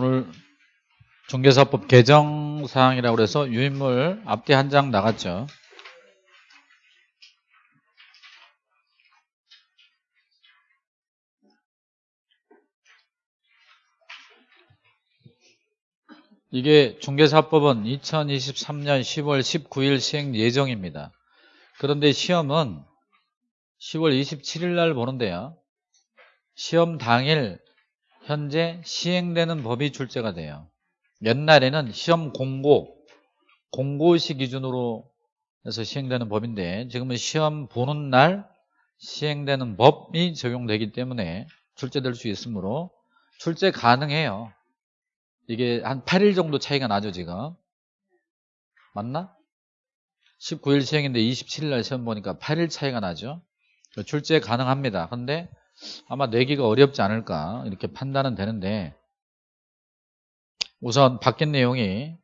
오늘 중개사법 개정 사항이라고 그래서 유인물 앞뒤 한 장 나갔죠. 이게 중개사법은 2023년 10월 19일 시행 예정입니다. 그런데 시험은 10월 27일 날 보는데요. 시험 당일 현재 시행되는 법이 출제가 돼요. 옛날에는 시험 공고, 공고시 기준으로 해서 시행되는 법인데 지금은 시험 보는 날 시행되는 법이 적용되기 때문에 출제될 수 있으므로 출제 가능해요. 이게 한 8일 정도 차이가 나죠 지금 맞나? 19일 시행인데 27일 날 시험 보니까 8일 차이가 나죠 출제 가능합니다 근데 아마 내기가 어렵지 않을까 이렇게 판단은 되는데 우선 바뀐 내용이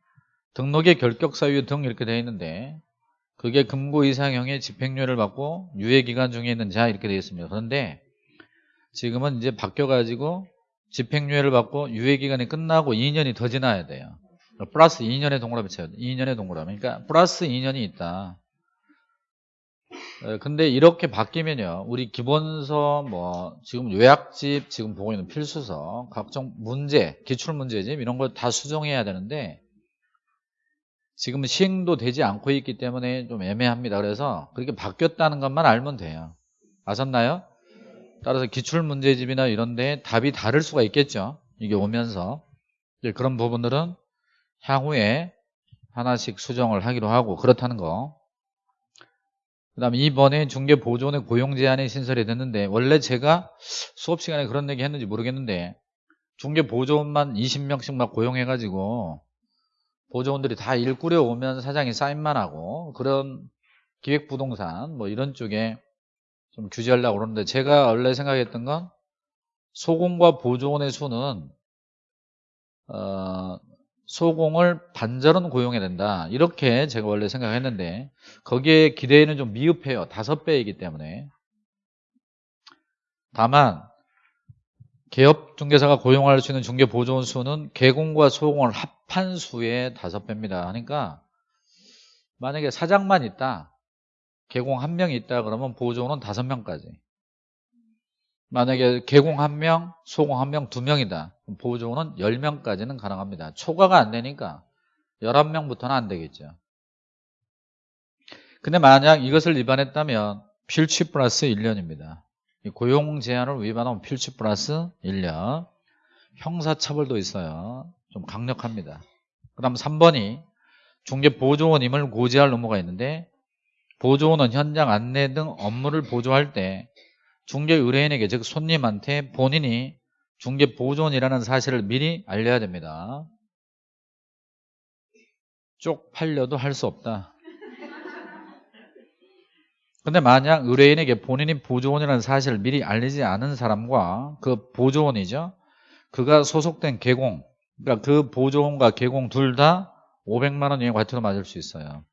등록의 결격사유 등 이렇게 되어 있는데 그게 금고 이상형의 집행유예를 받고 유예기간 중에 있는 자 이렇게 되어 있습니다 그런데 지금은 이제 바뀌어가지고 집행유예를 받고 유예기간이 끝나고 2년이 더 지나야 돼요. 플러스 2년의 동그라미 쳐야 돼. 2년의 동그라미. 그러니까 플러스 2년이 있다. 근데 이렇게 바뀌면요. 우리 기본서 뭐 지금 요약집 지금 보고 있는 필수서 각종 문제, 기출문제집 이런 걸 다 수정해야 되는데 지금 시행도 되지 않고 있기 때문에 좀 애매합니다. 그래서 그렇게 바뀌었다는 것만 알면 돼요. 아셨나요? 따라서 기출문제집이나 이런데 답이 다를 수가 있겠죠. 이게 오면서 그런 부분들은 향후에 하나씩 수정을 하기로 하고 그렇다는 거. 그 다음에 이번에 중개보조원의 고용 제한이 신설이 됐는데 원래 제가 수업 시간에 그런 얘기 했는지 모르겠는데 중개보조원만 20명씩 막 고용해가지고 보조원들이 다 일 꾸려오면 사장이 사인만 하고 그런 기획부동산 뭐 이런 쪽에 좀 규제하려고 그러는데 제가 원래 생각했던 건 소공과 보조원의 수는 어, 소공을 반절은 고용해야 된다. 이렇게 제가 원래 생각했는데 거기에 기대에는 좀 미흡해요. 다섯 배이기 때문에. 다만 개업 중개사가 고용할 수 있는 중개 보조원 수는 개공과 소공을 합한 수의 다섯 배입니다. 그러니까 만약에 사장만 있다 개공 한 명이 있다 그러면 보조원은 다섯 명까지. 만약에 개공 한 명, 소공 한 명, 두 명이다 보조원은 10명까지는 가능합니다. 초과가 안 되니까 11명부터는 안 되겠죠. 근데 만약 이것을 위반했다면 필취 플러스 1년입니다. 고용 제한을 위반하면 필취 플러스 1년. 형사처벌도 있어요. 좀 강력합니다. 그 다음 3번이 중개 보조원임을 고지할 의무가 있는데 보조원은 현장 안내 등 업무를 보조할 때 중개 의뢰인에게 즉 손님한테 본인이 중개 보조원이라는 사실을 미리 알려야 됩니다. 쪽팔려도 할 수 없다. 근데 만약 의뢰인에게 본인이 보조원이라는 사실을 미리 알리지 않은 사람과 그 보조원이죠. 그가 소속된 개공, 그러니까 그 보조원과 개공 둘 다 500만 원 이하 과태료 맞을 수 있어요.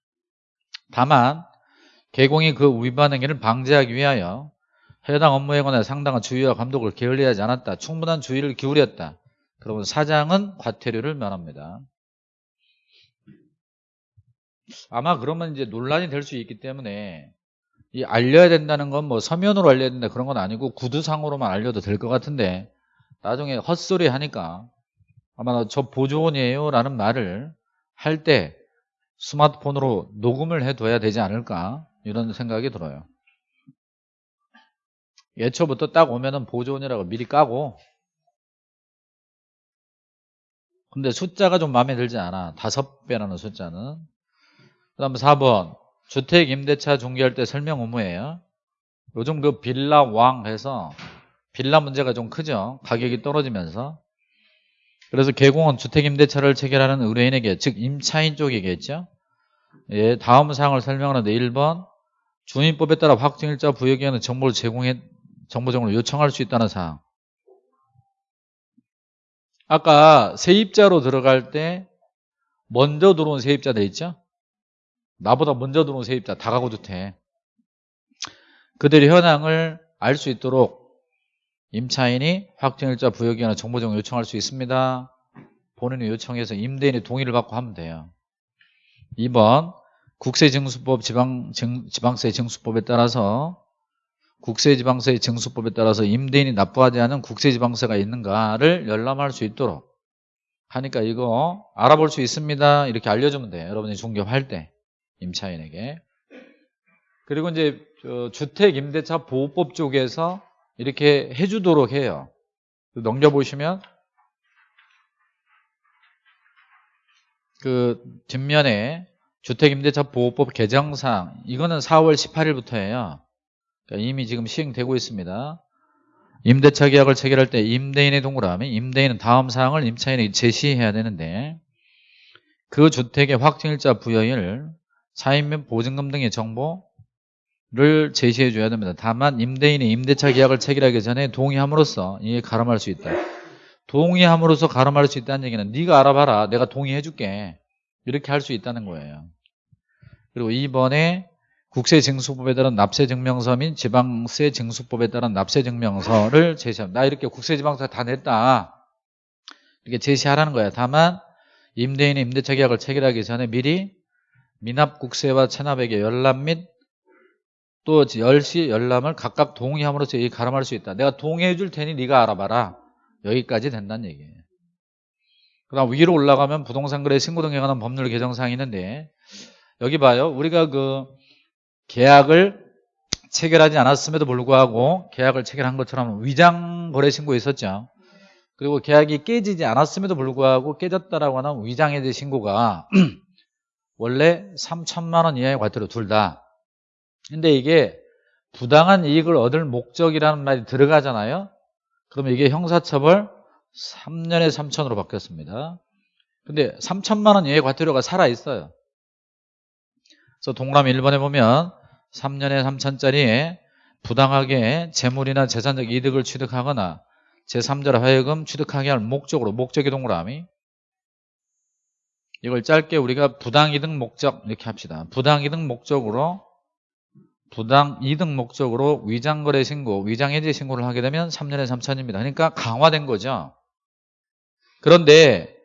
다만 개공이 그 위반 행위를 방지하기 위하여 해당 업무에 관해 상당한 주의와 감독을 게을리하지 않았다. 충분한 주의를 기울였다. 그러면 사장은 과태료를 면합니다. 아마 그러면 이제 논란이 될 수 있기 때문에 이 알려야 된다는 건 뭐 서면으로 알려야 된다 그런 건 아니고 구두상으로만 알려도 될 것 같은데 나중에 헛소리 하니까 아마 저 보조원이에요 라는 말을 할 때 스마트폰으로 녹음을 해둬야 되지 않을까 이런 생각이 들어요. 예초부터 딱 오면은 보조원이라고 미리 까고 근데 숫자가 좀 마음에 들지 않아. 다섯 배라는 숫자는. 그 다음 4번 주택 임대차 중개할 때 설명 의무예요. 요즘 그 빌라 왕 해서 빌라 문제가 좀 크죠. 가격이 떨어지면서. 그래서 개공은 주택 임대차를 체결하는 의뢰인에게 즉 임차인 쪽이겠죠. 예, 다음 사항을 설명하는데 1번 주민법에 따라 확정일자 부여기에는 정보를 제공해 정보 제공을 요청할 수 있다는 사항. 아까 세입자로 들어갈 때 먼저 들어온 세입자 돼 있죠? 나보다 먼저 들어온 세입자 다가고도 돼. 그들의 현황을 알 수 있도록 임차인이 확정일자 부여기에는 정보 제공을 요청할 수 있습니다. 본인이 요청해서 임대인의 동의를 받고 하면 돼요. 2번 국세징수법 지방, 징, 지방세 징수법에 따라서 국세지방세 징수법에 따라서 임대인이 납부하지 않은 국세지방세가 있는가를 열람할 수 있도록 하니까 이거 알아볼 수 있습니다. 이렇게 알려주면 돼요. 여러분이 중개할 때 임차인에게. 그리고 이제 주택임대차 보호법 쪽에서 이렇게 해주도록 해요. 넘겨보시면 그 뒷면에 주택임대차 보호법 개정상 이거는 4월 18일부터예요. 그러니까 이미 지금 시행되고 있습니다. 임대차 계약을 체결할 때 임대인의 동그라미, 임대인은 다음 사항을 임차인에게 제시해야 되는데 그 주택의 확정일자 부여일, 사인면 보증금 등의 정보를 제시해 줘야 됩니다. 다만 임대인이 임대차 계약을 체결하기 전에 동의함으로써 이게 가름할 수 있다. 동의함으로써 가름할 수 있다는 얘기는 네가 알아봐라. 내가 동의해 줄게. 이렇게 할 수 있다는 거예요. 그리고 2번에 국세징수법에 따른 납세증명서 및 지방세징수법에 따른 납세증명서를 제시합니다. 나 이렇게 국세지방세 다 냈다. 이렇게 제시하라는 거야. 다만 임대인이 임대차 계약을 체결하기 전에 미리 미납국세와 체납액의 열람 및또 열시 열람을 각각 동의함으로써 이 가름할 수 있다. 내가 동의해 줄 테니 네가 알아봐라. 여기까지 된다는 얘기예요. 그 다음 위로 올라가면 부동산 거래 신고 등에 관한 법률 개정사항이 있는데 여기 봐요. 우리가 그 계약을 체결하지 않았음에도 불구하고 계약을 체결한 것처럼 위장 거래 신고 있었죠. 그리고 계약이 깨지지 않았음에도 불구하고 깨졌다라고 하는 위장해제 신고가 원래 3천만 원 이하의 과태료 둘 다. 근데 이게 부당한 이익을 얻을 목적이라는 말이 들어가잖아요. 그러면 이게 형사처벌 3년에 3천으로 바뀌었습니다. 근데 3천만 원 이하의 과태료가 살아 있어요. 그래서 동그라미 1번에 보면 3년에 3천짜리에 부당하게 재물이나 재산적 이득을 취득하거나 제3자를 하여금 취득하게 할 목적으로 목적의 동그라미 이걸 짧게 우리가 부당이득 목적 이렇게 합시다. 부당이득 목적으로 부당이득 목적으로 위장거래 신고, 위장해제 신고를 하게 되면 3년에 3천입니다. 그러니까 강화된 거죠. 그런데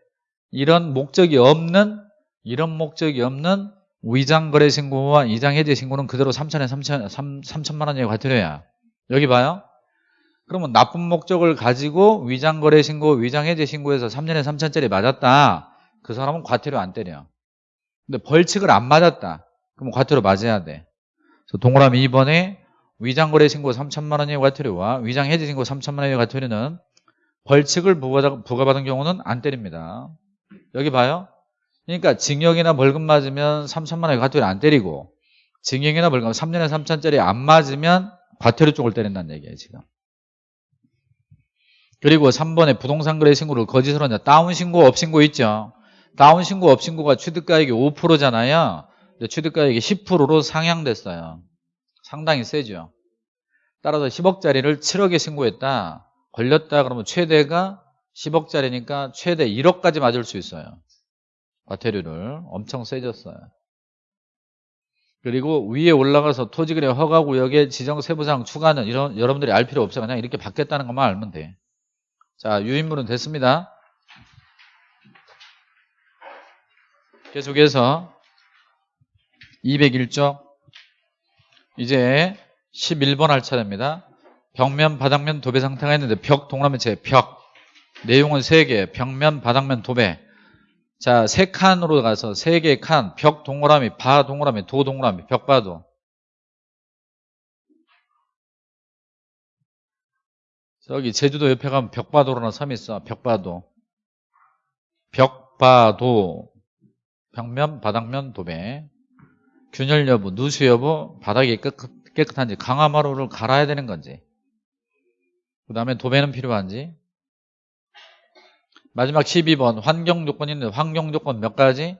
이런 목적이 없는 이런 목적이 없는 위장 거래 신고와 이장 해제 신고는 그대로 3천에 3천, 3, 3천만 원의 과태료야. 여기 봐요. 그러면 나쁜 목적을 가지고 위장 거래 신고, 위장 해제 신고해서 3년에 3천짜리 맞았다. 그 사람은 과태료 안 때려. 근데 벌칙을 안 맞았다. 그럼 과태료 맞아야 돼. 그래서 동그라미 2번에 위장 거래 신고 3천만 원의 과태료와 위장 해제 신고 3천만 원의 과태료는 벌칙을 부과받은 경우는 안 때립니다. 여기 봐요. 그러니까 징역이나 벌금 맞으면 3천만 원의 과태료 안 때리고 징역이나 벌금 3년에 3천짜리 안 맞으면 과태료 쪽을 때린다는 얘기예요 지금. 그리고 3번에 부동산 거래 신고를 거짓으로 한다. 다운 신고, 업 신고 있죠. 다운 신고, 업 신고가 취득가액이 5%잖아요. 근데 취득가액이 10%로 상향됐어요. 상당히 세죠. 따라서 10억짜리를 7억에 신고했다. 걸렸다 그러면 최대가 10억짜리니까 최대 1억까지 맞을 수 있어요. 과태료를 엄청 세졌어요. 그리고 위에 올라가서 토지거래 허가구역에 지정 세부사항 추가는 이런 여러분들이 알 필요 없어요. 그냥 이렇게 바뀌었다는 것만 알면 돼. 자, 유인물은 됐습니다. 계속해서 201쪽 이제 11번 할 차례입니다. 벽면, 바닥면, 도배 상태가 있는데 벽, 동그라미체, 벽 내용은 3개, 벽면, 바닥면, 도배 자, 세 칸으로 가서 세 개의 칸, 벽 동그라미, 바 동그라미, 도 동그라미, 벽바도. 저기 제주도 옆에 가면 벽바도라는 섬이 있어. 벽바도. 벽바도. 벽면, 바닥면, 도배. 균열 여부, 누수 여부, 바닥이 깨끗, 깨끗한지, 강화마루를 갈아야 되는 건지. 그 다음에 도배는 필요한지. 마지막 12번 환경 조건이 있는데 환경 조건 몇 가지?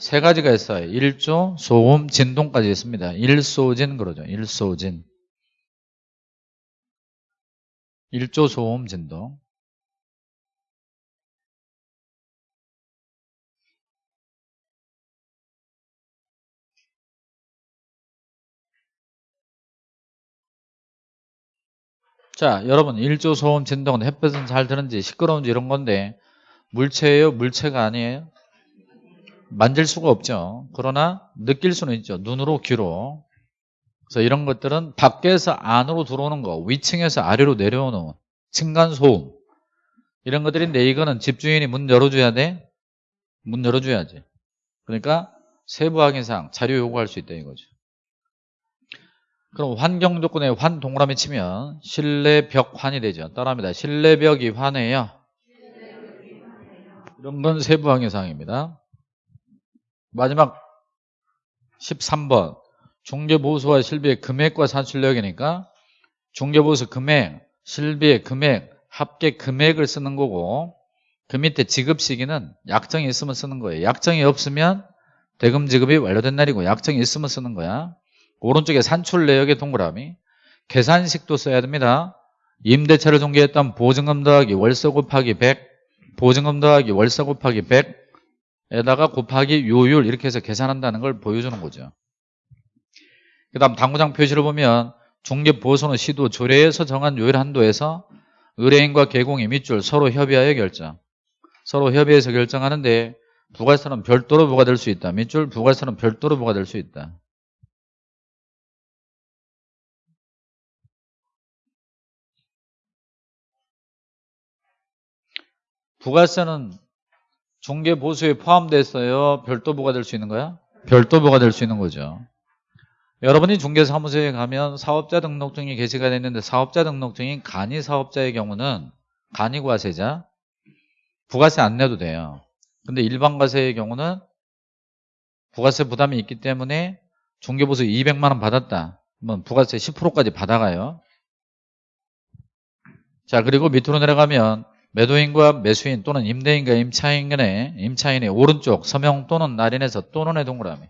세 가지가 있어요. 일조, 소음, 진동까지 있습니다. 일소진 그러죠. 일소진. 일조, 소음, 진동. 자, 여러분 일조 소음 진동은 햇볕은 잘 드는지 시끄러운지 이런 건데 물체예요? 물체가 아니에요? 만질 수가 없죠. 그러나 느낄 수는 있죠. 눈으로, 귀로. 그래서 이런 것들은 밖에서 안으로 들어오는 거, 위층에서 아래로 내려오는 층간 소음 이런 것들인데 이거는 집주인이 문 열어줘야 돼? 문 열어줘야지. 그러니까 세부 확인사항 자료 요구할 수 있다 이거죠. 그럼 환경 조건에 환 동그라미 치면 실내 벽 환이 되죠. 따라합니다. 실내 벽이 환해요. 이런 건 세부 확인사항입니다. 마지막 13번 중개보수와 실비의 금액과 산출력이니까 중개보수 금액, 실비의 금액, 합계 금액을 쓰는 거고 그 밑에 지급 시기는 약정이 있으면 쓰는 거예요. 약정이 없으면 대금 지급이 완료된 날이고 약정이 있으면 쓰는 거야. 오른쪽에 산출 내역의 동그라미 계산식도 써야 됩니다. 임대차를 중개했던 보증금 더하기 월세 곱하기 100 보증금 더하기 월세 곱하기 100 에다가 곱하기 요율 이렇게 해서 계산한다는 걸 보여주는 거죠. 그 다음 당구장 표시를 보면 중개보수는 시도 조례에서 정한 요율 한도에서 의뢰인과 개공이 밑줄 서로 협의하여 결정 서로 협의해서 결정하는데 부가세는 별도로 부과될 수 있다. 밑줄 부가세는 별도로 부과될 수 있다. 부가세는 중개보수에 포함됐어요. 별도 부과될 수 있는 거야? 별도 부과될 수 있는 거죠. 여러분이 중개사무소에 가면 사업자 등록증이 게시가 됐는데 사업자 등록증이 간이 사업자의 경우는 간이 과세자 부가세 안 내도 돼요. 근데 일반 과세의 경우는 부가세 부담이 있기 때문에 중개보수 200만 원 받았다. 그러면 부가세 10%까지 받아가요. 자 그리고 밑으로 내려가면 매도인과 매수인 또는 임대인과 임차인의 임차인의 오른쪽 서명 또는 날인에서 또는의 동그라미.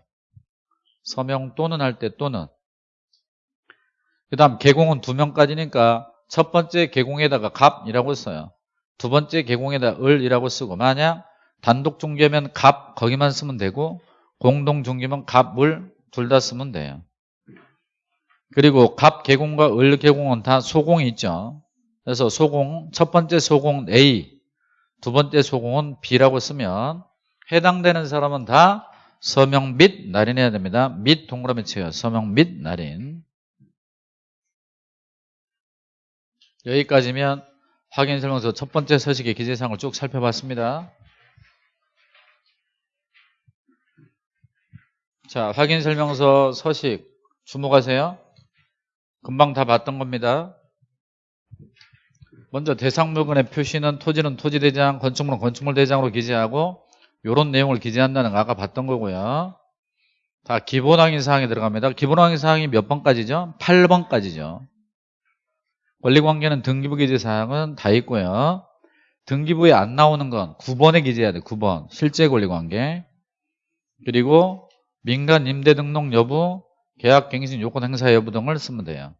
서명 또는 할 때 또는. 그 다음 개공은 두 명까지니까 첫 번째 개공에다가 갑이라고 써요. 두 번째 개공에다 을이라고 쓰고 만약 단독 중개면 갑 거기만 쓰면 되고 공동 중개면 갑, 을 둘 다 쓰면 돼요. 그리고 갑 개공과 을 개공은 다 소공이 있죠 그래서 소공 첫 번째 소공 A 두 번째 소공은 B라고 쓰면 해당되는 사람은 다 서명 및 날인해야 됩니다. 및 동그라미 쳐요. 서명 및 날인. 여기까지면 확인 설명서 첫 번째 서식의 기재사항을 쭉 살펴봤습니다. 자, 확인 설명서 서식 주목하세요. 금방 다 봤던 겁니다. 먼저 대상 물건의 표시는 토지는 토지대장, 건축물은 건축물대장으로 기재하고 이런 내용을 기재한다는 거 아까 봤던 거고요. 다 기본 확인 사항에 들어갑니다. 기본 확인 사항이 몇 번까지죠? 8번까지죠. 권리관계는 등기부 기재 사항은 다 있고요. 등기부에 안 나오는 건 9번에 기재해야 돼. 9번. 실제 권리관계. 그리고 민간 임대 등록 여부, 계약 갱신 요건 행사 여부 등을 쓰면 돼요.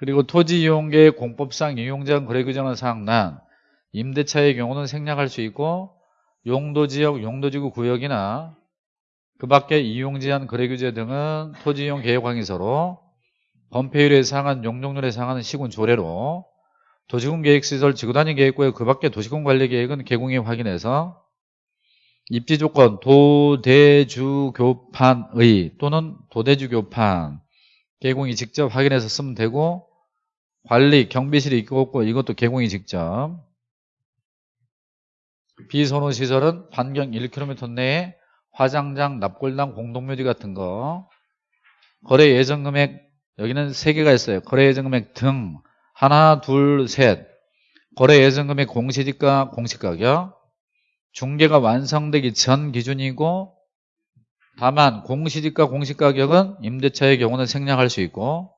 그리고 토지 이용계획 공법상 이용자원 거래 규정은 사항난 임대차의 경우는 생략할 수 있고 용도지역, 용도지구 구역이나 그 밖에 이용제한 거래규제 등은 토지이용 계획확인서로 범폐율에 해당한 용적률에 해당하는 시군 조례로 도시군 계획시설 지구단위 계획구역 그 밖에 도시군 관리 계획은 개공이 확인해서 입지 조건 도대주 교판의 또는 도대주 교판 개공이 직접 확인해서 쓰면 되고 관리, 경비실이 있고 이것도 개공이 직접. 비선호 시설은 반경 1km 내에 화장장, 납골당, 공동묘지 같은 거. 거래 예정 금액 여기는 세 개가 있어요. 거래 예정 금액 등. 하나, 둘, 셋. 거래 예정 금액 공시지가, 공시가격. 중개가 완성되기 전 기준이고 다만 공시지가, 공시가격은 임대차의 경우는 생략할 수 있고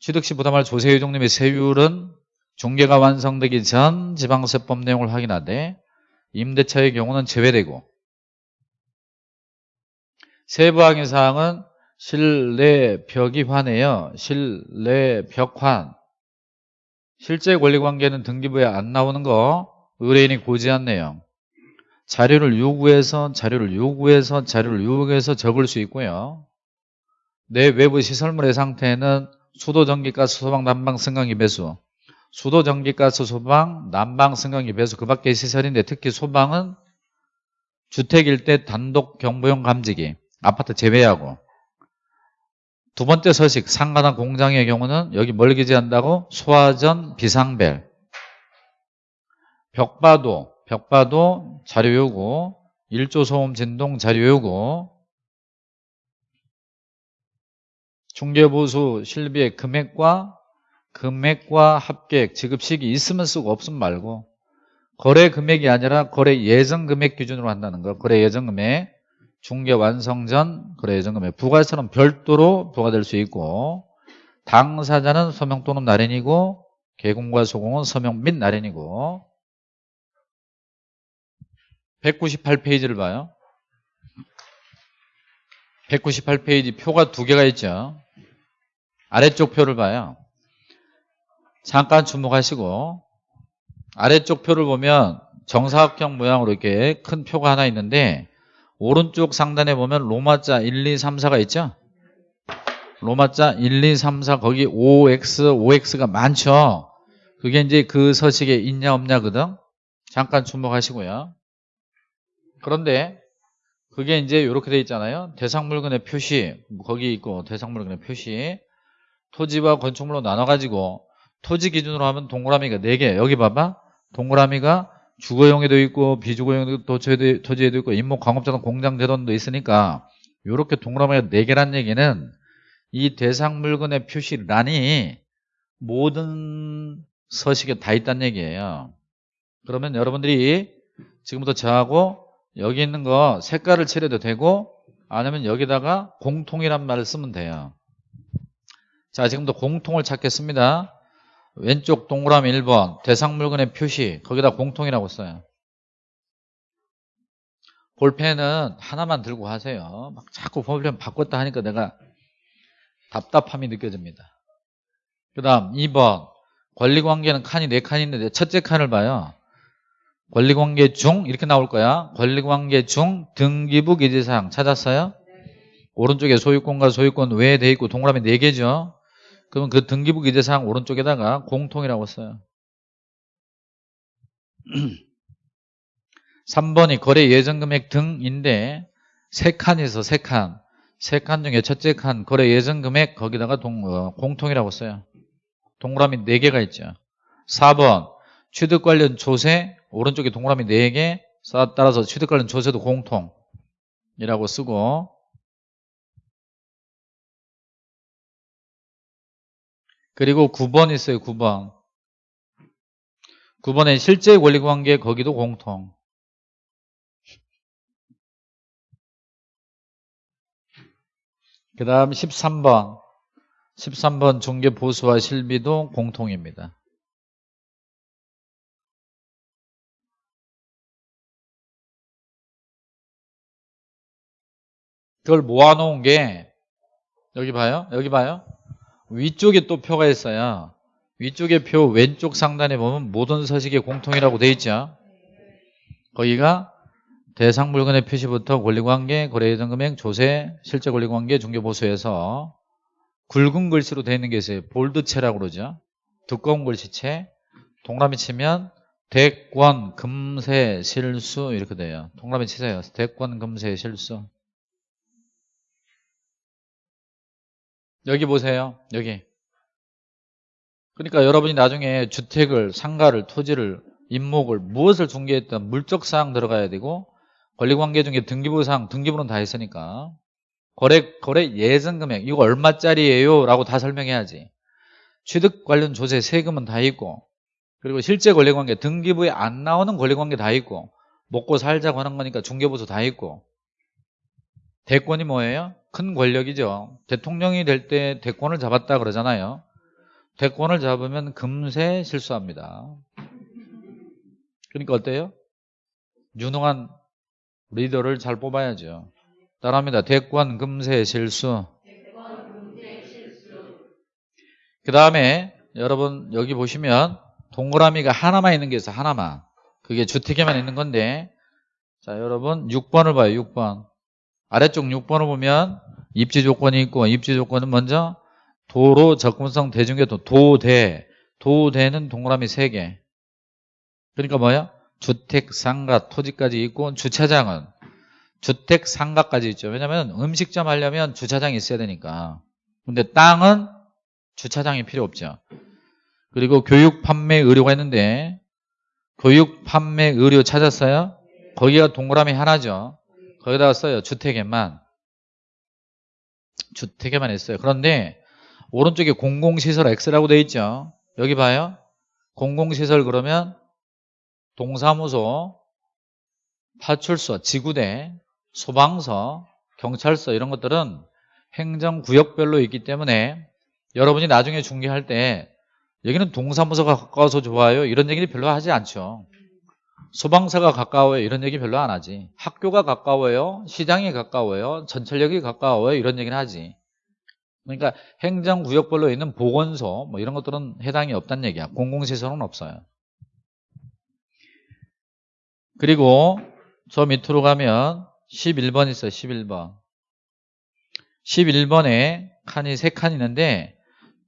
취득시 부담할 조세유동 림의 세율은 중개가 완성되기 전 지방세법 내용을 확인하되 임대차의 경우는 제외되고 세부 확인 사항은 실내 벽이환이에요. 실내 벽환. 실제 권리관계는 등기부에 안 나오는 거 의뢰인이 고지한 내용. 자료를 요구해서 자료를 요구해서 자료를 요구해서 적을 수 있고요. 내 외부 시설물의 상태는 수도 전기가스 소방 난방 승강기 배수. 수도 전기가스 소방 난방 승강기 배수. 그 밖에 시설인데 특히 소방은 주택일 때 단독 경보용 감지기 아파트 제외하고. 두 번째 서식 상가나 공장의 경우는 여기 뭘 기재한다고? 소화전 비상벨. 벽바도 벽바도 자료 요구. 일조 소음 진동 자료 요구 중개보수 실비의 금액과 금액과 합계 지급 시기 있으면 쓰고 없으면 말고 거래 금액이 아니라 거래 예정 금액 기준으로 한다는 거. 거래 예정 금액 중개 완성 전 거래 예정 금액. 부가세는 별도로 부과될 수 있고 당사자는 서명 또는 날인이고 개공과 소공은 서명 및 날인이고. 198페이지를 봐요. 198페이지 표가 두 개가 있죠 아래쪽 표를 봐요. 잠깐 주목하시고 아래쪽 표를 보면 정사각형 모양으로 이렇게 큰 표가 하나 있는데 오른쪽 상단에 보면 로마자 1, 2, 3, 4가 있죠? 로마자 1, 2, 3, 4 거기 5X, 5X가 많죠? 그게 이제 그 서식에 있냐 없냐거든 잠깐 주목하시고요. 그런데 그게 이제 이렇게 돼 있잖아요. 대상 물건의 표시 거기 있고 대상 물건의 표시 토지와 건축물로 나눠가지고 토지 기준으로 하면 동그라미가 4개. 여기 봐봐. 동그라미가 주거용에도 있고 비주거용에도 토지에도, 토지에도 있고 임목 광업자동 공장 대돈도 있으니까 이렇게 동그라미가 4개란 얘기는 이 대상 물건의 표시란이 모든 서식에 다 있다는 얘기예요. 그러면 여러분들이 지금부터 저하고 여기 있는 거 색깔을 칠해도 되고 아니면 여기다가 공통이란 말을 쓰면 돼요 자 지금부터 공통을 찾겠습니다. 왼쪽 동그라미 1번 대상 물건의 표시. 거기다 공통이라고 써요. 볼펜은 하나만 들고 하세요. 막 자꾸 볼펜 바꿨다 하니까 내가 답답함이 느껴집니다. 그 다음 2번 권리관계는 칸이 4칸 있는데 첫째 칸을 봐요. 권리관계 중 이렇게 나올 거야. 권리관계 중 등기부 기재사항 찾았어요? 오른쪽에 소유권과 소유권 외에 돼 있고 동그라미 4개죠 그러면 그 등기부 기재사항 오른쪽에다가 공통이라고 써요. 3번이 거래 예정금액 등인데 세 칸이 있어 세칸. 세 칸 중에 첫째 칸 거래 예정금액 거기다가 동, 어, 공통이라고 써요. 동그라미 4개가 있죠. 4번 취득 관련 조세 오른쪽에 동그라미 4개. 따라서 취득 관련 조세도 공통이라고 쓰고 그리고 9번 있어요 9번. 9번에 실제 권리관계 거기도 공통. 그 다음 13번. 13번 중개보수와 실비도 공통입니다. 그걸 모아놓은 게 여기 봐요? 여기 봐요 위쪽에 또 표가 있어요. 위쪽에 표 왼쪽 상단에 보면 모든 서식의 공통이라고 돼 있죠. 거기가 대상 물건의 표시부터 권리관계, 거래예정 금액, 조세, 실제 권리관계, 중개보수에서 굵은 글씨로 되어 있는 게 있어요. 볼드체라고 그러죠. 두꺼운 글씨체. 동그라미 치면 대권, 금세, 실수 이렇게 돼요. 동그라미 치세요. 대권, 금세, 실수 여기 보세요. 여기. 그러니까 여러분이 나중에 주택을, 상가를, 토지를, 임목을, 무엇을 중개했던 물적 사항 들어가야 되고 권리관계 중에 등기부 사항, 등기부는 다 했으니까 거래, 거래 예정 금액, 이거 얼마짜리예요? 라고 다 설명해야지. 취득 관련 조세 세금은 다 있고 그리고 실제 권리관계, 등기부에 안 나오는 권리관계 다 있고 먹고 살자고 하는 거니까 중개부서 다 있고 대권이 뭐예요? 큰 권력이죠. 대통령이 될 때 대권을 잡았다 그러잖아요. 대권을 잡으면 금세 실수합니다. 그러니까 어때요? 유능한 리더를 잘 뽑아야죠. 따라합니다. 대권 금세 실수. 그 다음에 여러분 여기 보시면 동그라미가 하나만 있는 게 있어요. 하나만. 그게 주택에만 있는 건데 자 여러분 6번을 봐요. 6번. 아래쪽 6번을 보면 입지 조건이 있고 입지 조건은 먼저 도로 접근성 대중교통 도대. 도대는 동그라미 3개. 그러니까 뭐야? 주택, 상가, 토지까지 있고 주차장은 주택, 상가까지 있죠. 왜냐면 음식점 하려면 주차장이 있어야 되니까. 근데 땅은 주차장이 필요 없죠. 그리고 교육, 판매, 의료가 있는데 교육, 판매, 의료 찾았어요? 거기가 동그라미 하나죠 거기다가 써요. 주택에만. 주택에만 했어요. 그런데 오른쪽에 공공시설 X라고 되어 있죠. 여기 봐요. 공공시설 그러면 동사무소, 파출소, 지구대, 소방서, 경찰서 이런 것들은 행정구역별로 있기 때문에 여러분이 나중에 중개할 때 여기는 동사무소가 가까워서 좋아요. 이런 얘기를 별로 하지 않죠 소방서가 가까워요 이런 얘기 별로 안 하지 학교가 가까워요 시장이 가까워요 전철역이 가까워요 이런 얘기는 하지 그러니까 행정구역별로 있는 보건소 뭐 이런 것들은 해당이 없다는 얘기야. 공공시설은 없어요. 그리고 저 밑으로 가면 11번 있어요. 11번. 11번에 칸이 3칸 있는데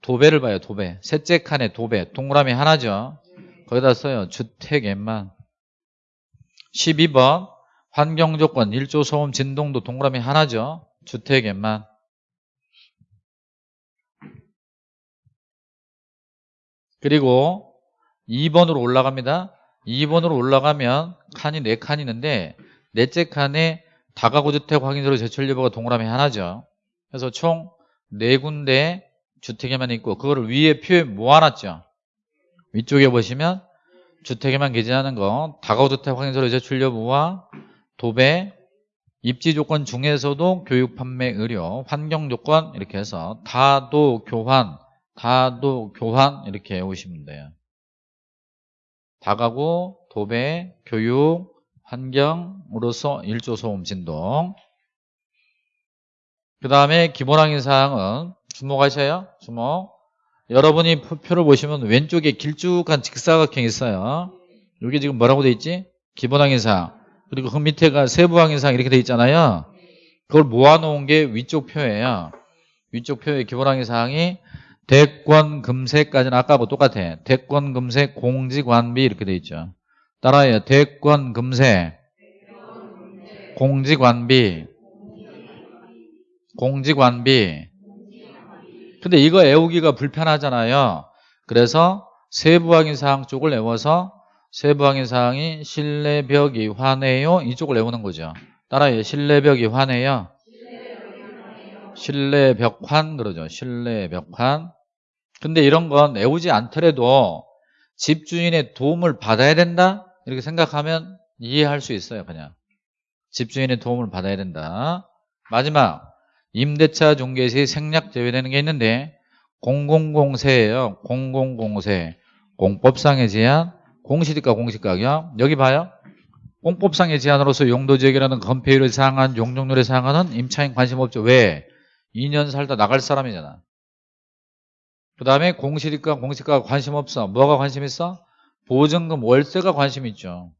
도배를 봐요. 도배. 셋째 칸에 도배. 동그라미 하나죠. 거기다 써요. 주택에만. 12번 환경조건 1조 소음 진동도 동그라미 하나죠. 주택에만. 그리고 2번으로 올라갑니다. 2번으로 올라가면 칸이 4칸 있는데 넷째 칸에 다가구 주택 확인서로 제출 여부가 동그라미 하나죠. 그래서 총 4군데 주택에만 있고 그거를 위에 표에 모아놨죠. 위쪽에 보시면 주택에만 게재하는 거 다가구 주택 확인서로 제출 여부와 도배 입지 조건 중에서도 교육, 판매, 의료, 환경 조건 이렇게 해서 다도 교환 다도 교환 이렇게 외우시면 돼요. 다가구, 도배, 교육, 환경으로서 일조 소음 진동 그 다음에 기본항의 사항은 주목하셔요. 주목. 여러분이 표를 보시면 왼쪽에 길쭉한 직사각형이 있어요. 여기 지금 뭐라고 돼 있지? 기본항의 사항. 그리고 그 밑에가 세부항의 사항 이렇게 돼 있잖아요. 그걸 모아놓은 게 위쪽 표예요. 위쪽 표의 기본항의 사항이 대권 금세까지는 아까하고 똑같아. 대권 금세 공직관비 이렇게 돼 있죠. 따라해요. 대권 금세 공직관비 공직관비 근데 이거 외우기가 불편하잖아요. 그래서 세부항의 사항 쪽을 외워서 세부항의 사항이 실내 벽이 환해요. 이쪽을 외우는 거죠. 따라해요. 실내 벽이 환해요. 실내 벽환 그러죠. 실내 벽환 근데 이런 건 외우지 않더라도 집주인의 도움을 받아야 된다? 이렇게 생각하면 이해할 수 있어요 그냥 집주인의 도움을 받아야 된다 마지막 임대차 중개 시 생략 제외되는 게 있는데 공공공세예요 공공공세 공법상의 제한 공시지가 공시가격 여기 봐요 공법상의 제한으로서 용도지역이라는 건폐율을 상한 용적률에 상하는 임차인 관심 없죠 왜? 2년 살다 나갈 사람이잖아 그 다음에 공시지가 공시가가 관심 없어. 뭐가 관심 있어? 보증금 월세가 관심 있죠.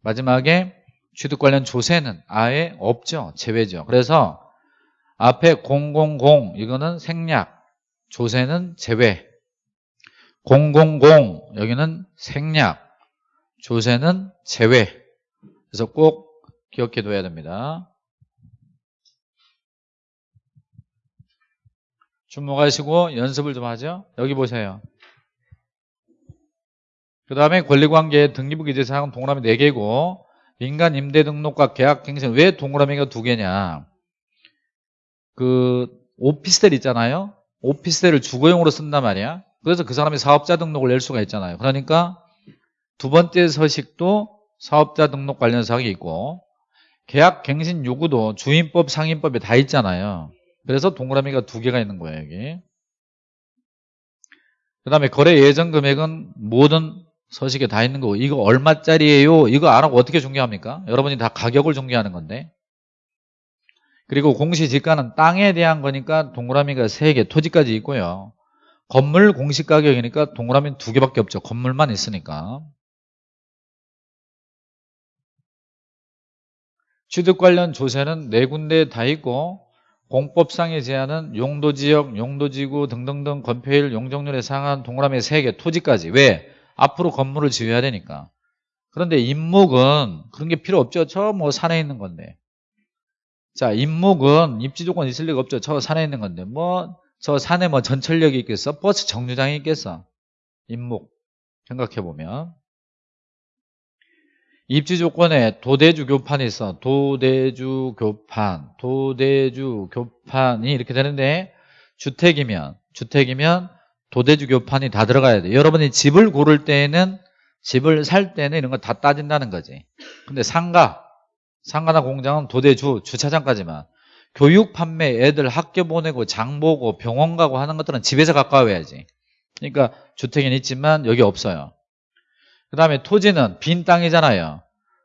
마지막에 취득 관련 조세는 아예 없죠. 제외죠. 그래서 앞에 000 이거는 생략, 조세는 제외. 000 여기는 생략, 조세는 제외. 그래서 꼭 기억해 둬야 됩니다. 주목하시고 연습을 좀 하죠. 여기 보세요. 그 다음에 권리관계 등기부 기재사항은 동그라미 4개고 민간 임대 등록과 계약 갱신 왜 동그라미가 2개냐 그 오피스텔 있잖아요. 오피스텔을 주거용으로 쓴단 말이야. 그래서 그 사람이 사업자 등록을 낼 수가 있잖아요. 그러니까 두 번째 서식도 사업자 등록 관련 사항이 있고 계약 갱신 요구도 주인법 상인법에 다 있잖아요. 그래서 동그라미가 두 개가 있는 거예요 여기. 그 다음에 거래 예정 금액은 모든 서식에 다 있는 거고 이거 얼마짜리예요? 이거 안 하고 어떻게 중개합니까? 여러분이 다 가격을 중개하는 건데 그리고 공시지가는 땅에 대한 거니까 동그라미가 세개 토지까지 있고요 건물 공시가격이니까 동그라미 두 개밖에 없죠 건물만 있으니까 취득 관련 조세는 네 군데 다 있고 공법상의 제한은 용도지역, 용도지구 등등등 건폐율, 용적률에 상한 동그라미 3개, 토지까지. 왜? 앞으로 건물을 지어야 되니까. 그런데 임목은 그런 게 필요 없죠. 저 뭐 산에 있는 건데. 자, 임목은 입지 조건 있을 리가 없죠. 저 산에 있는 건데. 뭐, 저 산에 뭐 전철역이 있겠어? 버스 정류장이 있겠어? 임목. 생각해보면. 입지 조건에 도대주 교판이 있어. 도대주 교판, 도대주 교판이 이렇게 되는데 주택이면 주택이면 도대주 교판이 다 들어가야 돼. 여러분이 집을 고를 때에는 집을 살 때는 이런 거 다 따진다는 거지. 근데 상가, 상가나 공장은 도대주 주차장까지만. 교육 판매 애들 학교 보내고 장 보고 병원 가고 하는 것들은 집에서 가까워야지. 그러니까 주택은 있지만 여기 없어요. 그 다음에 토지는 빈 땅이잖아요.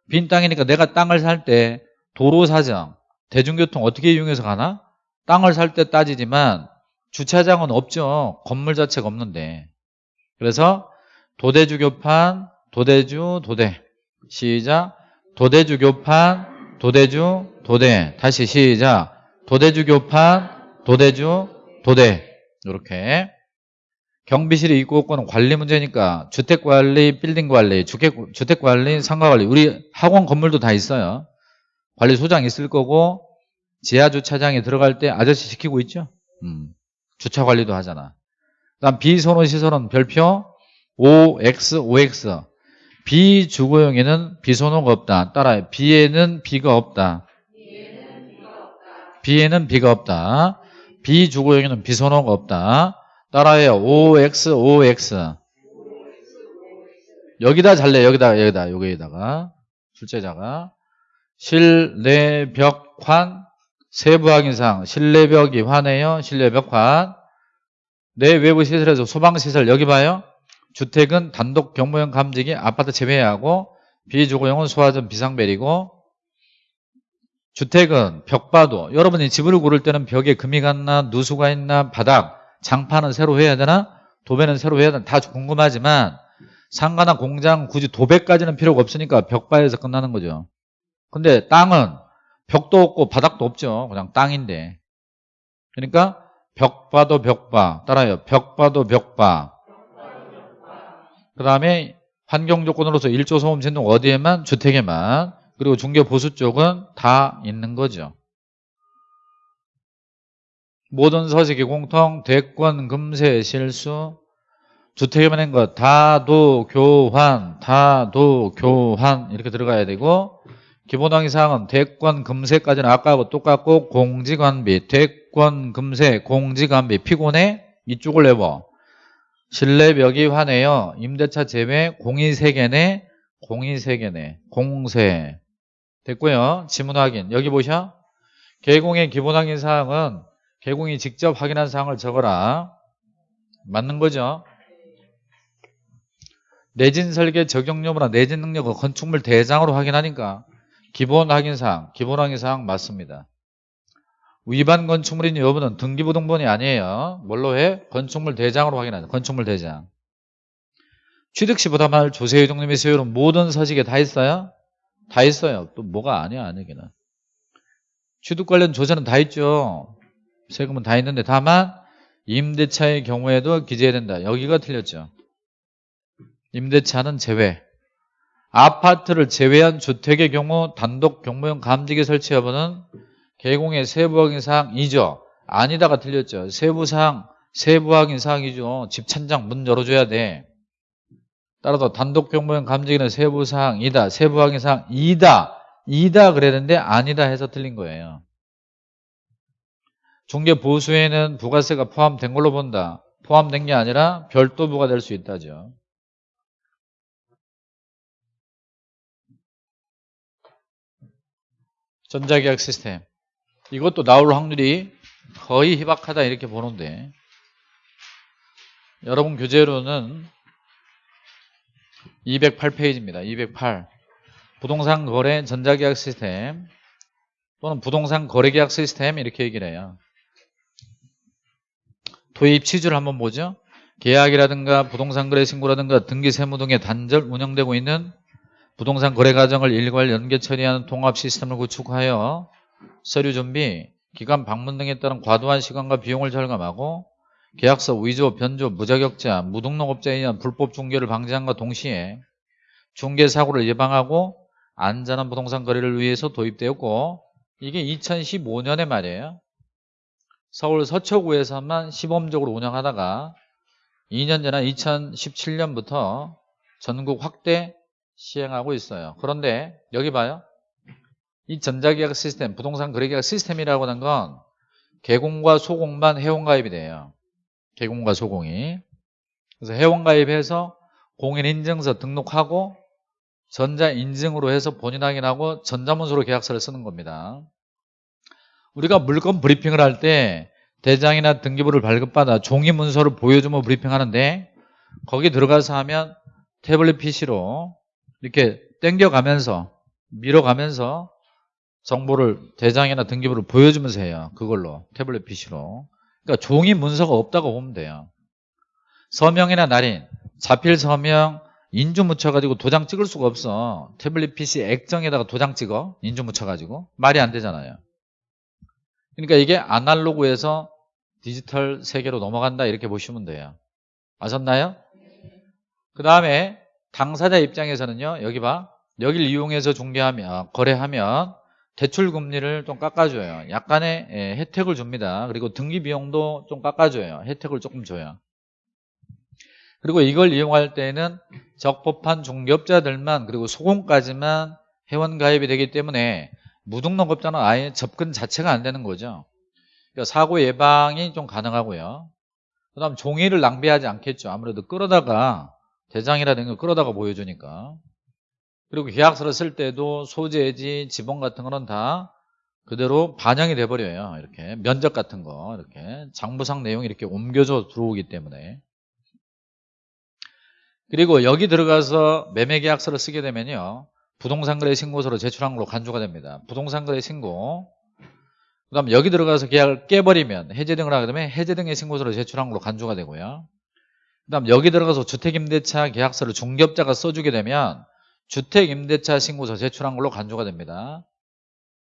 빈 땅이니까 내가 땅을 살 때 도로 사정, 대중교통 어떻게 이용해서 가나? 땅을 살 때 따지지만 주차장은 없죠. 건물 자체가 없는데. 그래서 도대주 교판, 도대주, 도대. 시작. 도대주 교판, 도대주, 도대. 다시 시작. 도대주 교판, 도대주, 도대. 이렇게. 경비실이 있고 없고는 관리 문제니까 주택관리, 빌딩관리, 주택, 주택관리, 상가관리 우리 학원 건물도 다 있어요. 관리소장 있을 거고 지하주차장에 들어갈 때 아저씨 시키고 있죠. 음, 주차관리도 하잖아. 그 다음 비선호 시설은 별표 OX, OX 비주거용에는 비선호가 없다. 따라요. B에는 B가 없다. B에는 B가 없다. 비주거용에는 비선호가 없다. 따라해요. OX, OX. 여기다 잘래. 여기다, 여기다, 여기에다가. 출제자가. 실내벽환, 세부확인상. 실내벽이 환해요. 실내벽환. 내 외부 시설에서 소방시설 여기 봐요. 주택은 단독 경무용 감지기 아파트 제외하고 비주거용은 소화전 비상벨이고 주택은 벽바도 여러분이 집을 고를 때는 벽에 금이 갔나 누수가 있나 바닥 장판은 새로 해야 되나? 도배는 새로 해야 되나? 다 궁금하지만 상가나 공장 굳이 도배까지는 필요가 없으니까 벽바에서 끝나는 거죠. 근데 땅은 벽도 없고 바닥도 없죠. 그냥 땅인데. 그러니까 벽바도 벽바. 따라요. 벽바도 벽바. 그 다음에 환경 조건으로서 일조 소음 진동 어디에만? 주택에만. 그리고 중개 보수 쪽은 다 있는 거죠. 모든 서식이 공통, 대권, 금세, 실수, 주택에 만 한 것, 다도, 교환, 다도, 교환 이렇게 들어가야 되고 기본항의 사항은 대권, 금세까지는 아까하고 똑같고 공지관비, 대권, 금세, 공지관비, 피곤해 이쪽을 내봐. 실내벽이 환해요. 임대차 제외 공이 3개네, 공이 3개네, 공세. 됐고요. 지문 확인. 여기 보셔. 개공의 기본항의 사항은 개공이 직접 확인한 사항을 적어라. 맞는 거죠? 내진 설계 적용 여부나 내진 능력을 건축물 대장으로 확인하니까 기본 확인 사항, 기본 확인 사항 맞습니다. 위반 건축물인 여부는 등기부등본이 아니에요. 뭘로 해? 건축물 대장으로 확인하죠. 건축물 대장. 취득시 부담할 조세유동 및 세율은 모든 서식에 다 있어요? 다 있어요. 또 뭐가 아니야 아니기는. 취득 관련 조세는 다 있죠. 세금은 다 있는데 다만 임대차의 경우에도 기재해야 된다. 여기가 틀렸죠. 임대차는 제외. 아파트를 제외한 주택의 경우 단독 경무용 감지기 설치 여부는 개공의 세부 확인 사항이죠. 아니다가 틀렸죠. 세부 사항, 세부 확인 사항이죠. 집 천장 문 열어줘야 돼. 따라서 단독 경무용 감지기는 세부 사항이다. 세부 확인 사항이다. 이다 그랬는데 아니다 해서 틀린 거예요. 중개 보수에는 부가세가 포함된 걸로 본다. 포함된 게 아니라 별도 부과될 수 있다죠. 전자계약 시스템. 이것도 나올 확률이 거의 희박하다 이렇게 보는데 여러분 교재로는 208페이지입니다. 208. 부동산 거래 전자계약 시스템 또는 부동산 거래계약 시스템 이렇게 얘기를 해요. 도입 취지를 한번 보죠. 계약이라든가 부동산 거래 신고라든가 등기 세무 등의 단절 운영되고 있는 부동산 거래 과정을 일괄 연계 처리하는 통합 시스템을 구축하여 서류 준비, 기관 방문 등에 따른 과도한 시간과 비용을 절감하고 계약서 위조, 변조, 무자격자, 무등록업자에 의한 불법 중개를 방지함과 동시에 중개 사고를 예방하고 안전한 부동산 거래를 위해서 도입되었고 이게 2015년에 말이에요. 서울 서초구에서만 시범적으로 운영하다가 2년 전에 2017년부터 전국 확대 시행하고 있어요. 그런데 여기 봐요. 이 전자계약 시스템, 부동산 거래계약 시스템이라고 하는 건 개공과 소공만 회원가입이 돼요. 개공과 소공이. 그래서 회원가입해서 공인인증서 등록하고 전자인증으로 해서 본인 확인하고 전자문서로 계약서를 쓰는 겁니다. 우리가 물건 브리핑을 할 때 대장이나 등기부를 발급받아 종이 문서를 보여주면 브리핑하는데 거기 들어가서 하면 태블릿 PC로 이렇게 땡겨가면서 밀어가면서 정보를 대장이나 등기부를 보여주면서 해요. 그걸로 태블릿 PC로. 그러니까 종이 문서가 없다고 보면 돼요. 서명이나 날인, 자필 서명, 인주 묻혀가지고 도장 찍을 수가 없어. 태블릿 PC 액정에다가 도장 찍어. 인주 묻혀가지고. 말이 안 되잖아요. 그러니까 이게 아날로그에서 디지털 세계로 넘어간다 이렇게 보시면 돼요. 아셨나요? 그 다음에 당사자 입장에서는요. 여기 봐. 여기를 이용해서 중개하면 아, 거래하면 대출 금리를 좀 깎아줘요. 약간의 예, 혜택을 줍니다. 그리고 등기 비용도 좀 깎아줘요. 혜택을 조금 줘요. 그리고 이걸 이용할 때는 적법한 중개업자들만 그리고 소공까지만 회원 가입이 되기 때문에 무등록업자는 아예 접근 자체가 안 되는 거죠. 그러니까 사고 예방이 좀 가능하고요. 그 다음 종이를 낭비하지 않겠죠. 아무래도 끌어다가 대장이라든가 끌어다가 보여주니까. 그리고 계약서를 쓸 때도 소재지, 지번 같은 거는 다 그대로 반영이 돼버려요. 이렇게 면적 같은 거 이렇게 장부상 내용이 이렇게 옮겨져 들어오기 때문에 그리고 여기 들어가서 매매계약서를 쓰게 되면요. 부동산거래 신고서로 제출한 걸로 간주가 됩니다. 부동산거래 신고 그 다음 여기 들어가서 계약을 깨버리면 해제 등을 하게 되면 해제 등의 신고서로 제출한 걸로 간주가 되고요. 그 다음 여기 들어가서 주택임대차 계약서를 중개업자가 써주게 되면 주택임대차 신고서 제출한 걸로 간주가 됩니다.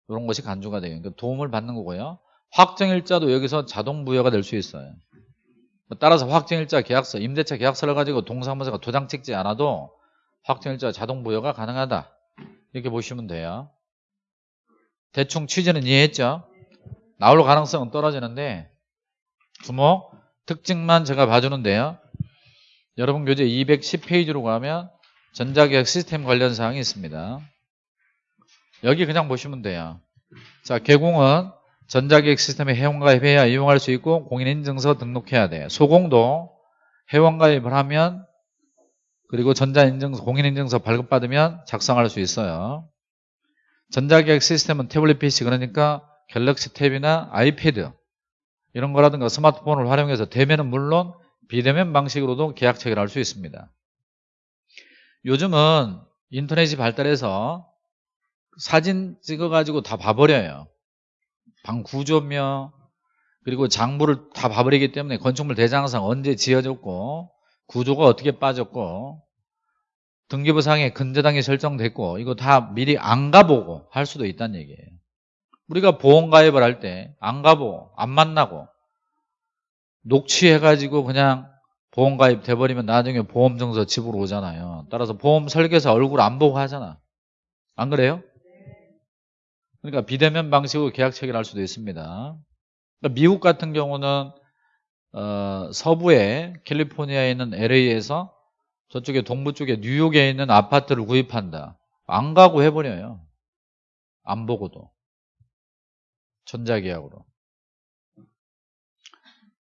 이런 것이 간주가 돼요. 그러니까 도움을 받는 거고요. 확정일자도 여기서 자동 부여가 될 수 있어요. 따라서 확정일자 계약서, 임대차 계약서를 가지고 동사무소가 도장 찍지 않아도 확정일자 자동 부여가 가능하다. 이렇게 보시면 돼요. 대충 취지는 이해했죠? 나올 가능성은 떨어지는데 주목 특징만 제가 봐주는데요. 여러분 교재 210페이지로 가면 전자계약 시스템 관련 사항이 있습니다. 여기 그냥 보시면 돼요. 자, 개공은 전자계약 시스템에 회원가입해야 이용할 수 있고 공인인증서 등록해야 돼요. 소공도 회원가입을 하면 그리고 전자인증서, 공인인증서 발급받으면 작성할 수 있어요. 전자계약 시스템은 태블릿 PC 그러니까 갤럭시 탭이나 아이패드 이런 거라든가 스마트폰을 활용해서 대면은 물론 비대면 방식으로도 계약 체결을 할수 있습니다. 요즘은 인터넷이 발달해서 사진 찍어가지고 다 봐버려요. 방 구조며 그리고 장부를 다 봐버리기 때문에 건축물 대장상 언제 지어졌고 구조가 어떻게 빠졌고 등기부상에 근저당이 설정됐고 이거 다 미리 안 가보고 할 수도 있다는 얘기예요. 우리가 보험 가입을 할 때 안 가보고 안 만나고 녹취해가지고 그냥 보험 가입 돼 버리면 나중에 보험 증서 집으로 오잖아요. 따라서 보험 설계사 얼굴 안 보고 하잖아. 안 그래요? 그러니까 비대면 방식으로 계약 체결할 수도 있습니다. 그러니까 미국 같은 경우는 어, 서부에 캘리포니아에 있는 LA에서 저쪽에 동부 쪽에 뉴욕에 있는 아파트를 구입한다. 안 가고 해버려요. 안 보고도. 전자계약으로.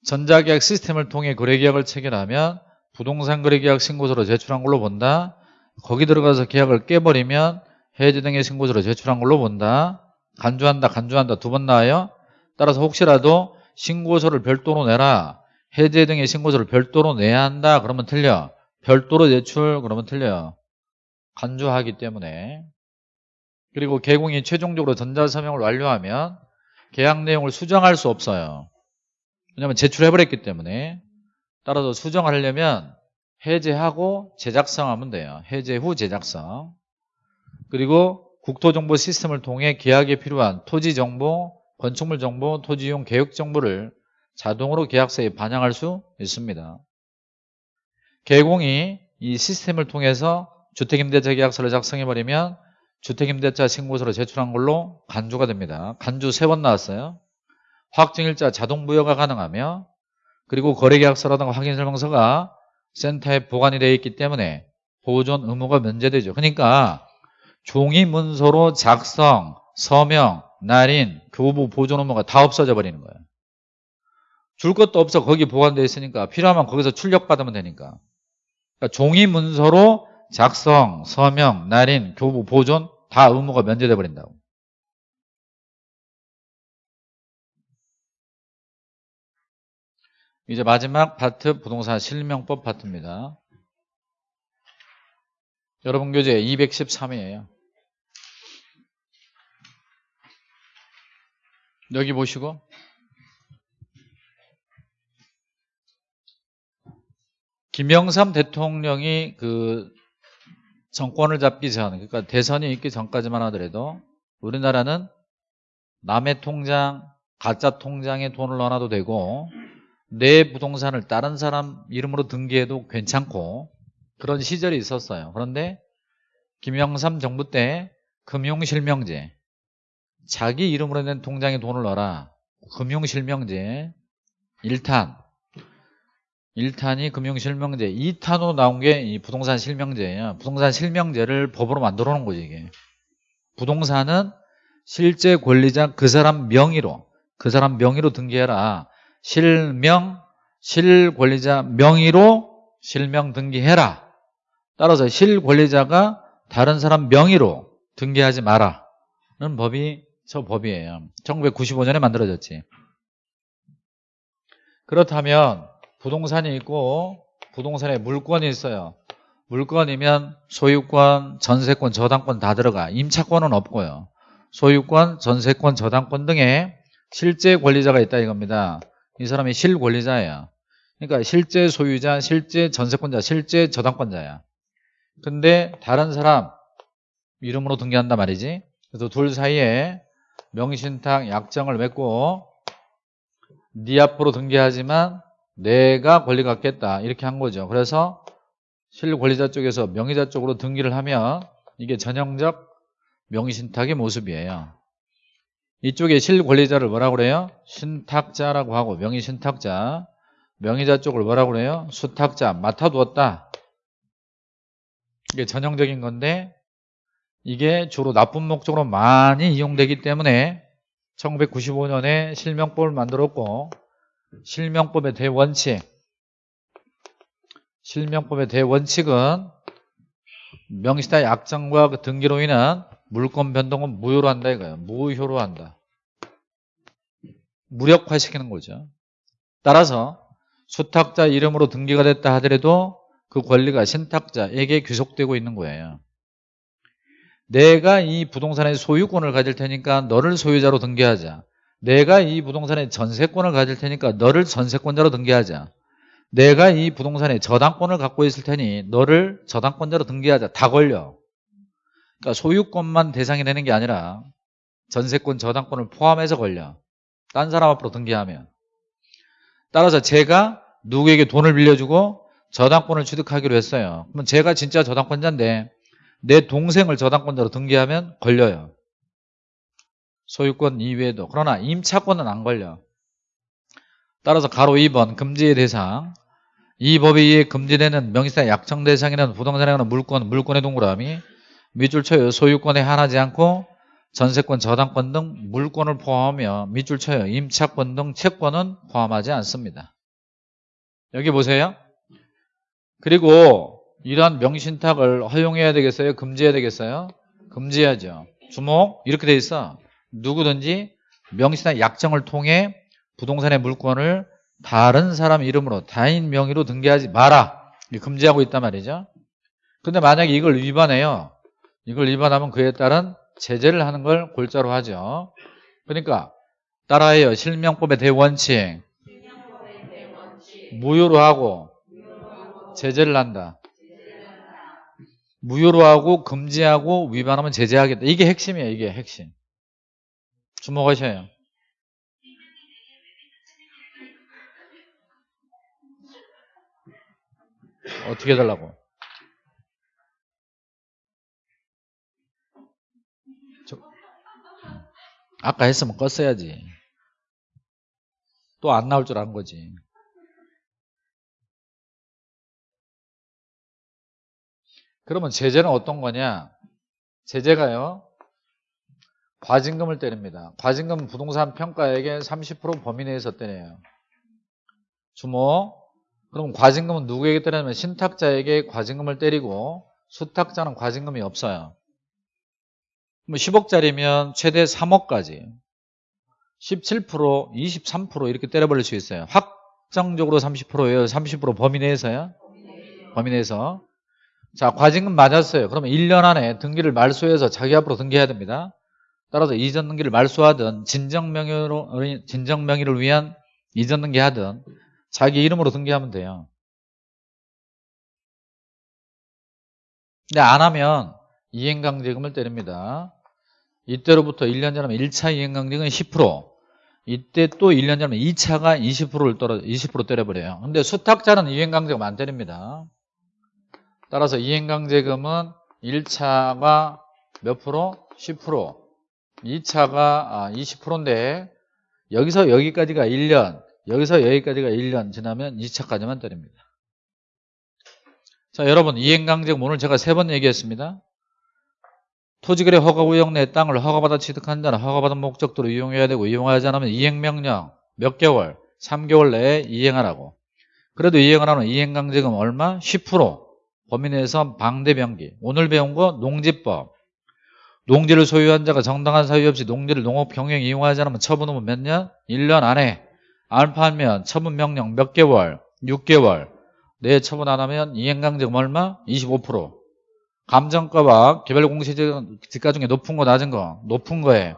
전자계약 시스템을 통해 거래계약을 체결하면 부동산 거래계약 신고서로 제출한 걸로 본다. 거기 들어가서 계약을 깨버리면 해지 등의 신고서로 제출한 걸로 본다. 간주한다 간주한다 두 번 나와요. 따라서 혹시라도 신고서를 별도로 내라. 해제 등의 신고서를 별도로 내야 한다. 그러면 틀려. 별도로 제출 그러면 틀려요. 간주하기 때문에. 그리고 개공이 최종적으로 전자서명을 완료하면 계약 내용을 수정할 수 없어요. 왜냐하면 제출해버렸기 때문에 따라서 수정을 하려면 해제하고 제작성하면 돼요. 해제 후 제작성. 그리고 국토정보 시스템을 통해 계약에 필요한 토지정보, 건축물 정보, 토지 이용 계획 정보를 자동으로 계약서에 반영할 수 있습니다. 개공이 이 시스템을 통해서 주택임대차 계약서를 작성해버리면 주택임대차 신고서를 제출한 걸로 간주가 됩니다. 간주 세 번 나왔어요. 확정일자 자동 부여가 가능하며 그리고 거래계약서라든가 확인설명서가 센터에 보관이 되어 있기 때문에 보존 의무가 면제되죠. 그러니까 종이 문서로 작성, 서명, 날인, 교부 보존 의무가 다 없어져 버리는 거예요. 줄 것도 없어 거기 보관되어 있으니까 필요하면 거기서 출력받으면 되니까. 그러니까 종이 문서로 작성, 서명, 날인, 교부, 보존 다 의무가 면제돼 버린다고. 이제 마지막 파트 부동산 실명법 파트입니다. 여러분 교재 213이에요. 여기 보시고 김영삼 대통령이 그 정권을 잡기 전, 그러니까 대선이 있기 전까지만 하더라도 우리나라는 남의 통장, 가짜 통장에 돈을 넣어놔도 되고 내 부동산을 다른 사람 이름으로 등기해도 괜찮고 그런 시절이 있었어요. 그런데 김영삼 정부 때 금융실명제 자기 이름으로 낸 통장에 돈을 넣어라. 금융실명제 1탄 1탄이 금융실명제 2탄으로 나온 게이 부동산 실명제예요. 부동산 실명제를 법으로 만들어 놓은 거지 이게. 부동산은 실제 권리자 그 사람 명의로 그 사람 명의로 등기해라. 실명 실권리자 명의로 실명 등기해라. 따라서 실권리자가 다른 사람 명의로 등기하지 마라는 법이 저 법이에요. 1995년에 만들어졌지. 그렇다면 부동산이 있고 부동산에 물건이 있어요. 물건이면 소유권, 전세권, 저당권 다 들어가. 임차권은 없고요. 소유권, 전세권, 저당권 등의 실제 권리자가 있다 이겁니다. 이 사람이 실권리자예요. 그러니까 실제 소유자, 실제 전세권자, 실제 저당권자야. 근데 다른 사람 이름으로 등기한단 말이지. 그래서 둘 사이에 명의신탁 약정을 맺고 네 앞으로 등기하지만 내가 권리 갖겠다 이렇게 한 거죠. 그래서 실권리자 쪽에서 명의자 쪽으로 등기를 하면 이게 전형적 명의신탁의 모습이에요. 이쪽에 실권리자를 뭐라고 그래요? 신탁자라고 하고 명의 신탁자 명의자 쪽을 뭐라고 그래요? 수탁자 맡아두었다. 이게 전형적인 건데 이게 주로 나쁜 목적으로 많이 이용되기 때문에 1995년에 실명법을 만들었고 실명법의 대원칙 실명법의 대원칙은 명시다 약정과 그 등기로 인한 물권 변동은 무효로 한다 이거예요. 무효로 한다. 무력화시키는 거죠. 따라서 수탁자 이름으로 등기가 됐다 하더라도 그 권리가 신탁자에게 귀속되고 있는 거예요. 내가 이 부동산의 소유권을 가질 테니까 너를 소유자로 등기하자. 내가 이 부동산의 전세권을 가질 테니까 너를 전세권자로 등기하자. 내가 이 부동산의 저당권을 갖고 있을 테니 너를 저당권자로 등기하자. 다 걸려. 그러니까 소유권만 대상이 되는 게 아니라 전세권, 저당권을 포함해서 걸려. 딴 사람 앞으로 등기하면. 따라서 제가 누구에게 돈을 빌려주고 저당권을 취득하기로 했어요. 그러면 제가 진짜 저당권자인데 내 동생을 저당권자로 등기하면 걸려요. 소유권 이외에도. 그러나 임차권은 안 걸려. 따라서 가로 2번 금지의 대상 이 법에 의해 금지되는 명의상 약정 대상에는 부동산에 관한 물권, 물권의 동그라미 밑줄 쳐요. 소유권에 한하지 않고 전세권, 저당권 등 물권을 포함하며 밑줄 쳐요. 임차권 등 채권은 포함하지 않습니다. 여기 보세요. 그리고 이러한 명신탁을 허용해야 되겠어요? 금지해야 되겠어요? 금지해야죠. 주목 이렇게 돼 있어. 누구든지 명시나 약정을 통해 부동산의 물건을 다른 사람 이름으로 타인 명의로 등기하지 마라. 금지하고 있단 말이죠. 근데 만약에 이걸 위반해요. 이걸 위반하면 그에 따른 제재를 하는 걸 골자로 하죠. 그러니까 따라해요. 실명법의 대원칙. 실명법의 대원칙. 무효로 하고, 제재를, 한다. 무효로 하고 금지하고 위반하면 제재하겠다. 이게 핵심이에요. 이게 핵심. 주목하셔요. 어떻게 해달라고? 아까 했으면 껐어야지. 또 안 나올 줄 안 거지. 그러면 제재는 어떤 거냐? 제재가요. 과징금을 때립니다. 과징금은 부동산 평가액의 30% 범위 내에서 때려요. 주모. 그럼 과징금은 누구에게 때리냐면 신탁자에게 과징금을 때리고 수탁자는 과징금이 없어요. 뭐 10억짜리면 최대 3억까지 17%, 23% 이렇게 때려버릴 수 있어요. 확정적으로 30%예요. 30% 범위 내에서요. 범위 내에서. 자, 과징금 맞았어요. 그러면 1년 안에 등기를 말소해서 자기 앞으로 등기해야 됩니다. 따라서 이전 등기를 말소하든 진정 명의로 진정 명의를 위한 이전 등기하든 자기 이름으로 등기하면 돼요. 근데 안 하면 이행강제금을 때립니다. 이때로부터 1년 전하면 1차 이행강제금은 10% 이때 또 1년 전하면 2차가 20%를 떨어 20% 때려버려요. 근데 수탁자는 이행강제금 안 때립니다. 따라서 이행강제금은 1차가 몇 프로? 10% 2차가 20%인데 여기서 여기까지가 1년 여기서 여기까지가 1년 지나면 2차까지만 때립니다. 자 여러분 이행강제금 오늘 제가 세 번 얘기했습니다. 토지거래 허가구역 내 땅을 허가받아 취득한 자는 허가받은 목적도로 이용해야 되고 이용하지 않으면 이행명령 몇 개월? 3개월 내에 이행하라고. 그래도 이행을 하면 이행강제금 얼마? 10% 범위 내에서 방대변기. 오늘 배운 거 농지법. 농지를 소유한 자가 정당한 사유 없이 농지를 농업 경영 이용하지 않으면 처분 후면 몇 년? 1년 안에 안 팔면 처분 명령 몇 개월? 6개월 내 처분 안 하면 이행강제금 얼마? 25% 감정가와 개별 공시지가 중에 높은 거 낮은 거 높은 거에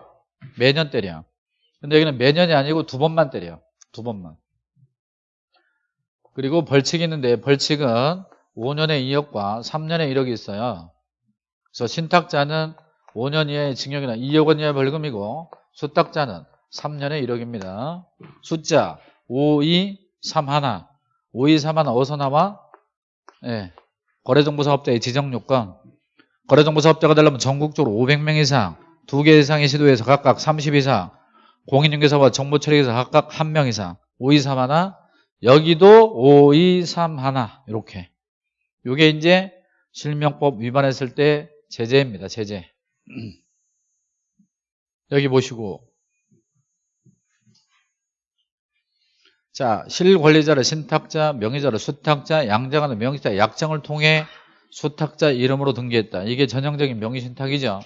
매년 때려 근데 여기는 매년이 아니고 두 번만 때려 두 번만 그리고 벌칙이 있는데 벌칙은 5년에 2억과 3년에 1억이 있어요 그래서 신탁자는 5년 이하의 징역이나 2억 원 이하의 벌금이고 수탁자는 3년에 1억입니다. 숫자 5, 2, 3 하나 5, 2, 3 하나 어디서 나와? 네. 거래정보사업자의 지정요건 거래정보사업자가 되려면 전국적으로 500명 이상 2개 이상의 시도에서 각각 30 이상 공인중개사와 정보처리에서 각각 1명 이상 5, 2, 3 하나 여기도 5, 2, 3 하나 이렇게 이게 이제 실명법 위반했을 때 제재입니다. 제재 여기 보시고 자, 실권리자를 신탁자, 명의자를 수탁자, 양정하는 명의자 약정을 통해 수탁자 이름으로 등기했다. 이게 전형적인 명의신탁이죠.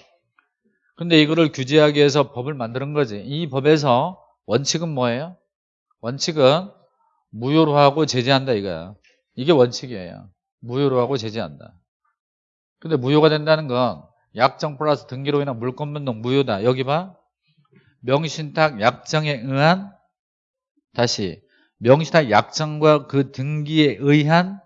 근데 이거를 규제하기 위해서 법을 만드는 거지. 이 법에서 원칙은 뭐예요? 원칙은 무효로 하고 제재한다 이거야. 이게 원칙이에요. 무효로 하고 제재한다. 근데 무효가 된다는 건 약정 플러스 등기로 인한 물권 변동 무효다. 여기 봐. 명의신탁 약정에 의한 다시 명의신탁 약정과 그 등기에 의한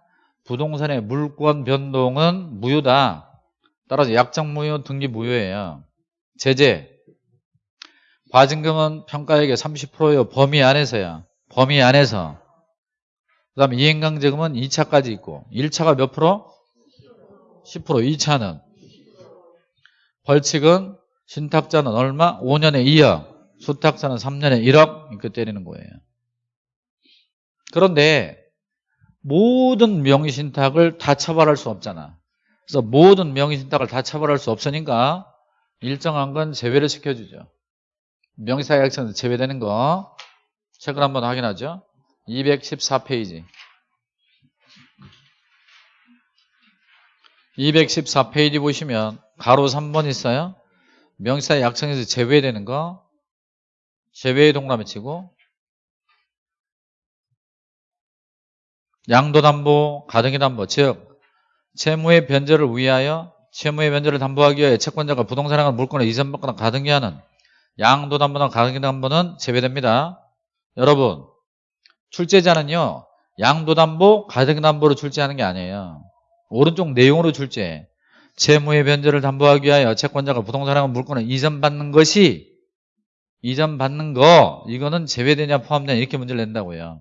부동산의 물권 변동은 무효다. 따라서 약정 무효, 등기 무효예요. 제재. 과징금은 평가액의 30%요. 범위 안에서야. 범위 안에서. 그 다음에 이행강제금은 2차까지 있고 1차가 몇 프로? 10% 2차는 벌칙은 신탁자는 얼마? 5년에 2억 수탁자는 3년에 1억 이렇게 때리는 거예요 그런데 모든 명의신탁을 다 처벌할 수 없잖아. 그래서 모든 명의신탁을 다 처벌할 수 없으니까 일정한 건 제외를 시켜주죠. 명의사약정에서 제외되는 거 책을 한번 확인하죠. 214페이지. 214페이지 보시면 가로 3번 있어요. 명사 약정에서 제외되는 거 제외의 동그라미 치고 양도담보, 가등기담보 즉 채무의 변제를 위하여 채무의 변제를 담보하기 위해 채권자가 부동산을 물건을 이전받거나 가등기하는 양도담보나 가등기담보는 제외됩니다. 여러분 출제자는요 양도담보, 가등기담보로 출제하는 게 아니에요. 오른쪽 내용으로 출제 채무의 변제를 담보하기 위하여 채권자가 부동산하고 물건을 이전받는 것이 이전받는 거 이거는 제외되냐 포함되냐 이렇게 문제를 낸다고요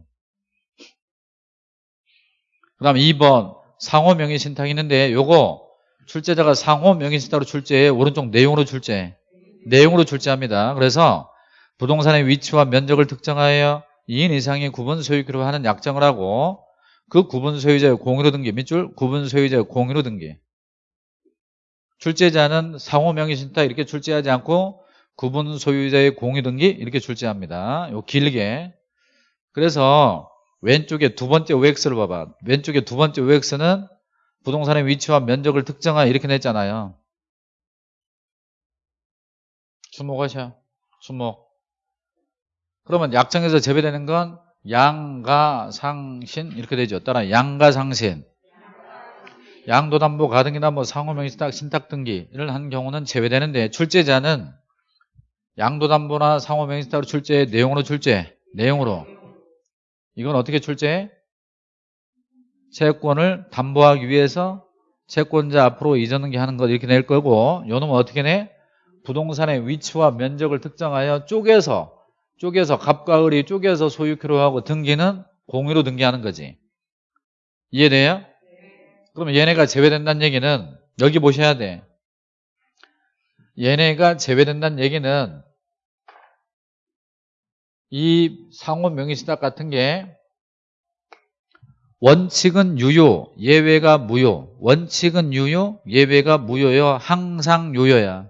그 다음 2번 상호 명의 신탁이 있는데 요거 출제자가 상호 명의 신탁으로 출제해 오른쪽 내용으로 출제 내용으로 출제합니다. 그래서 부동산의 위치와 면적을 특정하여 2인 이상의 구분 소유기로 하는 약정을 하고 그 구분 소유자의 공유로 등기 밑줄 구분 소유자의 공유로 등기 출제자는 상호 명의 신탁 이렇게 출제하지 않고 구분 소유자의 공유 등기 이렇게 출제합니다. 요 길게 그래서 왼쪽에 두 번째 OX를 봐봐. 왼쪽에 두 번째 OX는 부동산의 위치와 면적을 특정하여 이렇게 냈잖아요. 주목하셔. 주목. 그러면 약정에서 제외되는 건 양가상신 이렇게 되죠. 따라 양가상신. 양도담보 가등기나 뭐 상호명의 신탁 신탁 등기를 한 경우는 제외되는데 출제자는 양도담보나 상호명의 신탁으로 출제 내용으로 출제 내용으로 이건 어떻게 출제해? 채권을 담보하기 위해서 채권자 앞으로 이전 등기 하는 것 이렇게 낼 거고 요놈은 어떻게 내? 부동산의 위치와 면적을 특정하여 쪼개서 쪼개서 갑과 을이 쪼개서 소유權하고 등기는 공유로 등기하는 거지 이해돼요? 그러면 얘네가 제외된다는 얘기는 여기 보셔야 돼 얘네가 제외된다는 얘기는 이 상호 명의신탁 같은 게 원칙은 유효, 예외가 무효. 원칙은 유효, 예외가 무효요. 항상 유효야.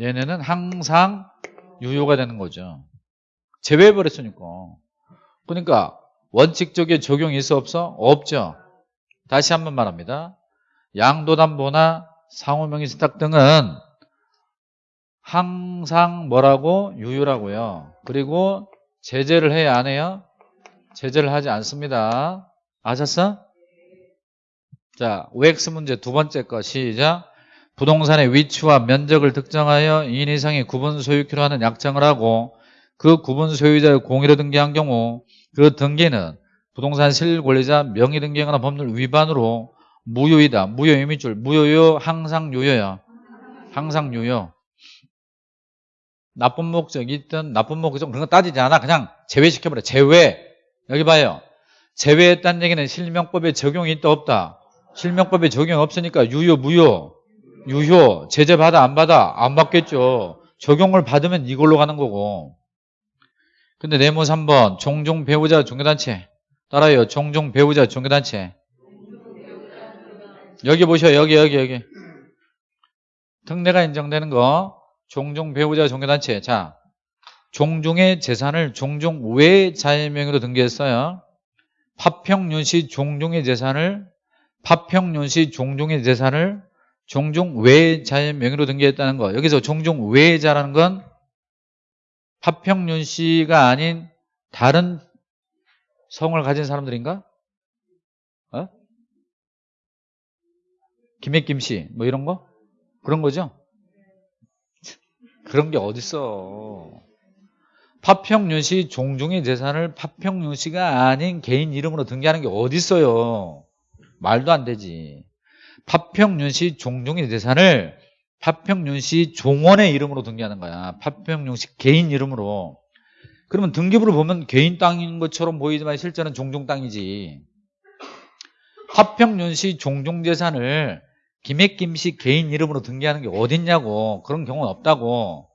얘네는 항상 유효가 되는 거죠. 제외해버렸으니까. 그러니까 원칙적인 적용이 있어 없어? 없죠. 다시 한번 말합니다. 양도담보나 상호명의신탁 등은 항상 뭐라고? 유효라고요. 그리고 제재를 해야 안 해요? 제재를 하지 않습니다. 아셨어? 자, OX 문제 두 번째 거 시작. 부동산의 위치와 면적을 특정하여 2인 이상의 구분 소유키로 하는 약정을 하고 그 구분 소유자의 공유로 등기한 경우 그 등기는 부동산 실권리자 명의 등기하거나 법률 위반으로 무효이다. 무효의 밑줄. 무효요 항상 유효야. 항상 유효. 나쁜 목적이 있든 나쁜 목적 그런 거 따지지 않아. 그냥 제외시켜버려. 제외. 여기 봐요. 제외했다는 얘기는 실명법에 적용이 있다 없다. 실명법에 적용 없으니까 유효 무효. 유효. 제재 받아 안 받아? 안 받겠죠. 적용을 받으면 이걸로 가는 거고. 근데 네모 3번 종종 배우자 종교단체 따라요. 종종 배우자 종교단체 여기 보셔 여기 여기 여기 특례가 인정되는 거 종종 배우자 종교단체 자 종종의 재산을 종종 외 자의명의로 등기했어요 파평윤씨 종종의 재산을 파평윤씨 종종의 재산을 종종 외 자의명의로 등기했다는 거 여기서 종종 외자라는 건 파평윤씨가 아닌 다른 성을 가진 사람들인가? 어? 김해김씨 뭐 이런 거? 그런 거죠? 그런 게 어딨어. 파평윤 씨 종종의 재산을 파평윤 씨가 아닌 개인 이름으로 등기하는 게 어딨어요. 말도 안 되지. 파평윤 씨 종종의 재산을 파평윤 씨 종원의 이름으로 등기하는 거야. 파평윤 씨 개인 이름으로. 그러면 등기부를 보면 개인 땅인 것처럼 보이지만 실제는 종종 땅이지. 파평윤 씨 종종 재산을 김해김씨 개인 이름으로 등기하는 게 어딨냐고. 그런 경우는 없다고.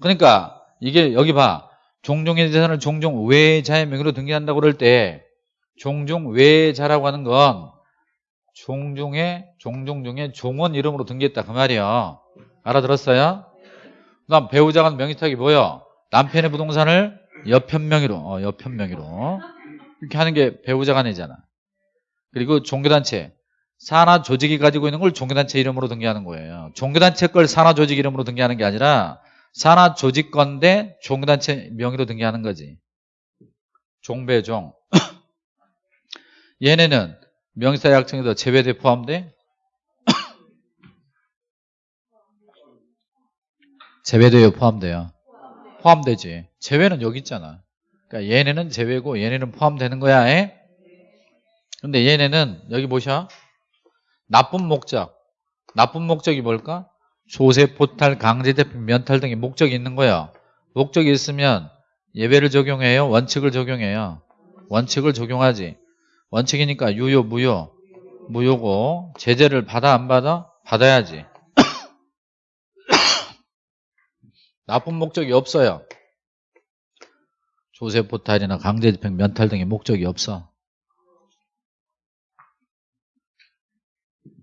그러니까 이게 여기 봐. 종종의 재산을 종종 외자의 명의로 등기한다고 그럴 때 종종 외자라고 하는 건 종종의 종종 중에 종원 이름으로 등기했다. 그 말이야 알아들었어요? 그 다음 배우자가 명의탁이 뭐야? 남편의 부동산을 여편 명의로 어, 여편 명의로. 이렇게 하는 게 배우자 간이잖아. 그리고 종교단체 산하 조직이 가지고 있는 걸 종교단체 이름으로 등기하는 거예요. 종교단체 걸 산하 조직 이름으로 등기하는 게 아니라 산하 조직 건데 종교단체 명의로 등기하는 거지. 종배종. 얘네는 명의사 약정에도 제외돼 포함돼? 제외돼요 포함돼요? 포함되지. 제외는 여기 있잖아. 그러니까 얘네는 제외고 얘네는 포함되는 거야 에? 근데 얘네는 여기 보셔 나쁜 목적 나쁜 목적이 뭘까? 조세, 포탈, 강제 대표, 면탈 등의 목적이 있는 거야 목적이 있으면 예외를 적용해요 원칙을 적용해요 원칙을 적용하지 원칙이니까 유효, 무효, 무효고 제재를 받아 안 받아? 받아야지. 나쁜 목적이 없어요. 조세 포탈이나 강제 집행, 면탈 등의 목적이 없어.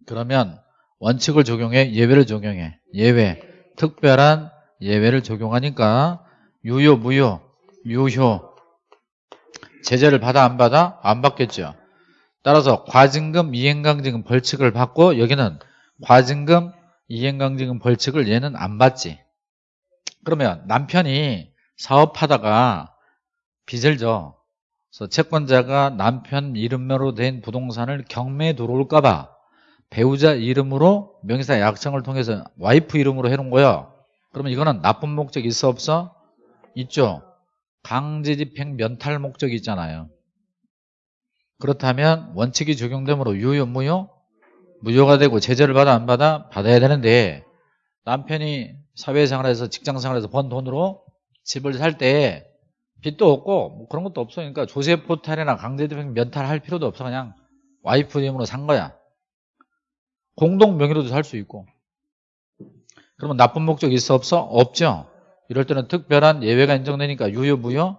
그러면 원칙을 적용해 예외를 적용해. 예외. 특별한 예외를 적용하니까 유효 무효 유효. 제재를 받아 안 받아? 안 받겠죠. 따라서 과징금 이행강징금 벌칙을 받고 여기는 과징금 이행강징금 벌칙을 얘는 안 받지. 그러면 남편이 사업하다가 빚을 져. 그래서 채권자가 남편 이름으로 된 부동산을 경매에 들어올까봐 배우자 이름으로 명의사 약정을 통해서 와이프 이름으로 해놓은 거야. 그러면 이거는 나쁜 목적 있어 없어? 있죠. 강제집행 면탈 목적이 있잖아요. 그렇다면 원칙이 적용되므로 유효 무효? 무효가 되고 제재를 받아 안 받아? 받아야 되는데 남편이 사회생활에서 직장생활에서 번 돈으로 집을 살 때 빚도 없고 뭐 그런 것도 없어 그러니까 조세 포탈이나 강제집행 면탈 할 필요도 없어 그냥 와이프 이름으로 산 거야 공동 명의로도 살 수 있고. 그러면 나쁜 목적 있어 없어? 없죠. 이럴 때는 특별한 예외가 인정되니까 유효 무효?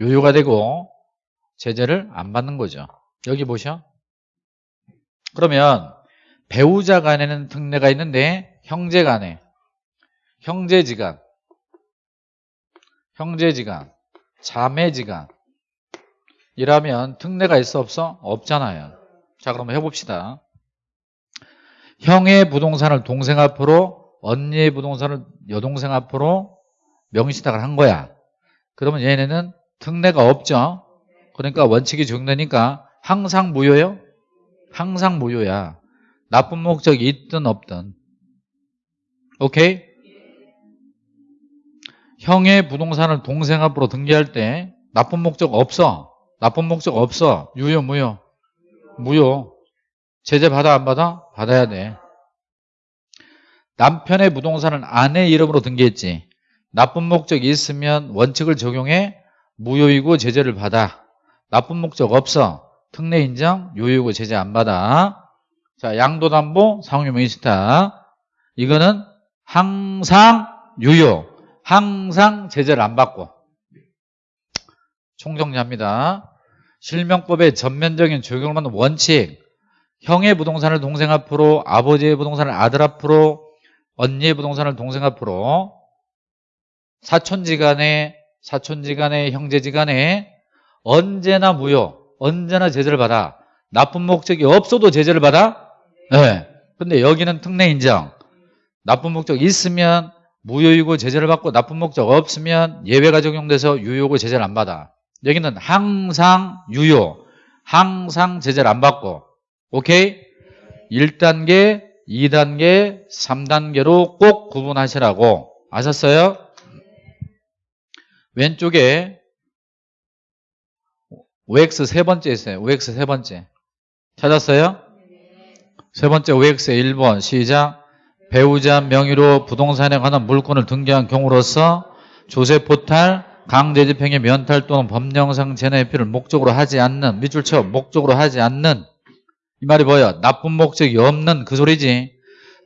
유효가 되고 제재를 안 받는 거죠. 여기 보셔. 그러면 배우자 간에는 특례가 있는데 형제 간에. 형제지간 형제지간 자매지간 이라면 특례가 있어 없어? 없잖아요. 자 그럼 해봅시다 형의 부동산을 동생 앞으로 언니의 부동산을 여동생 앞으로 명의시탁을 한 거야. 그러면 얘네는 특례가 없죠. 그러니까 원칙이 적용되니까 항상 무효요? 항상 무효야. 나쁜 목적이 있든 없든. 오케이? 형의 부동산을 동생 앞으로 등기할 때 나쁜 목적 없어. 나쁜 목적 없어. 유효, 무효? 무효. 제재 받아 안 받아? 받아야 돼. 남편의 부동산은 아내 이름으로 등기했지. 나쁜 목적이 있으면 원칙을 적용해 무효이고 제재를 받아. 나쁜 목적 없어. 특례 인정, 유효이고 제재 안 받아. 자, 양도담보, 상호명의시타. 이거는 항상 유효, 항상 제재를 안 받고. 총정리합니다. 실명법의 전면적인 적용을 하는 원칙. 형의 부동산을 동생 앞으로, 아버지의 부동산을 아들 앞으로, 언니의 부동산을 동생 앞으로, 사촌지간에, 사촌지간에, 형제지간에 언제나 무효, 언제나 제재를 받아. 나쁜 목적이 없어도 제재를 받아? 네. 근데 여기는 특례 인정. 나쁜 목적 있으면 무효이고 제재를 받고 나쁜 목적 없으면 예외가 적용돼서 유효고 제재를 안 받아. 여기는 항상 유효, 항상 제재를 안 받고 오케이? 1단계, 2단계, 3단계로 꼭 구분하시라고 아셨어요? 왼쪽에 OX 세 번째 있어요. OX 세 번째. 찾았어요? 세 번째 OX 1번 시작. 배우자 명의로 부동산에 관한 물건을 등기한 경우로서 조세 포탈, 강제집행의 면탈 또는 법령상 재내회피를 목적으로 하지 않는 밑줄 쳐 목적으로 하지 않는 이 말이 뭐야? 나쁜 목적이 없는 그 소리지.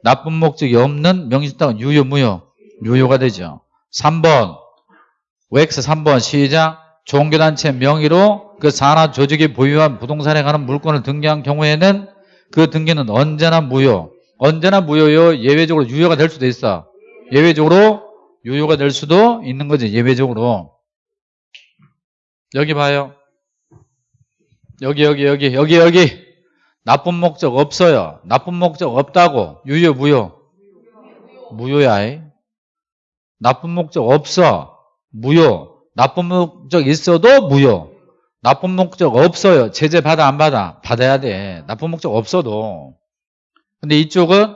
나쁜 목적이 없는 명시탁은 유효 무효 유효가 되죠. 3번 OX 3번 시작. 종교단체 명의로 그 산하 조직이 보유한 부동산에 관한 물건을 등기한 경우에는 그 등기는 언제나 무효. 언제나 무효요. 예외적으로 유효가 될 수도 있어. 예외적으로 유효가 될 수도 있는 거지. 예외적으로. 여기 봐요. 여기 여기 여기 여기 여기 나쁜 목적 없어요. 나쁜 목적 없다고. 유효 무효. 무효야. 나쁜 목적 없어. 무효. 나쁜 목적 있어도 무효. 나쁜 목적 없어요. 제재 받아 안 받아? 받아야 돼. 나쁜 목적 없어도. 근데 이쪽은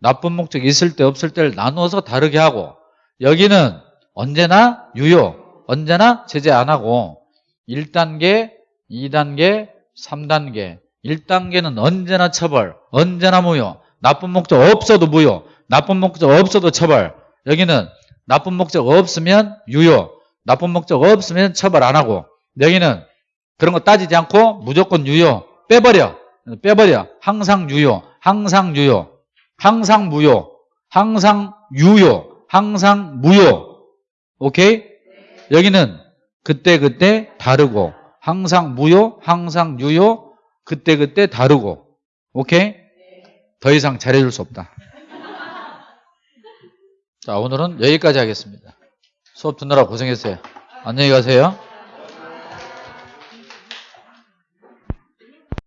나쁜 목적 있을 때 없을 때를 나누어서 다르게 하고 여기는 언제나 유효. 언제나 제재 안 하고 1단계, 2단계, 3단계 1단계는 언제나 처벌, 언제나 무효. 나쁜 목적 없어도 무효. 나쁜 목적 없어도 처벌. 여기는 나쁜 목적 없으면 유효. 나쁜 목적 없으면 처벌 안 하고. 여기는 그런 거 따지지 않고 무조건 유효. 빼버려. 빼버려. 항상 유효. 항상 유효. 항상 무효. 항상 유효. 항상 무효. 오케이? 여기는 그때그때 다르고 항상 무효, 항상 유효, 그때그때 다르고 오케이? 더 이상 잘해줄 수 없다. 자 오늘은 여기까지 하겠습니다. 수업 듣느라 고생했어요. 안녕히 가세요.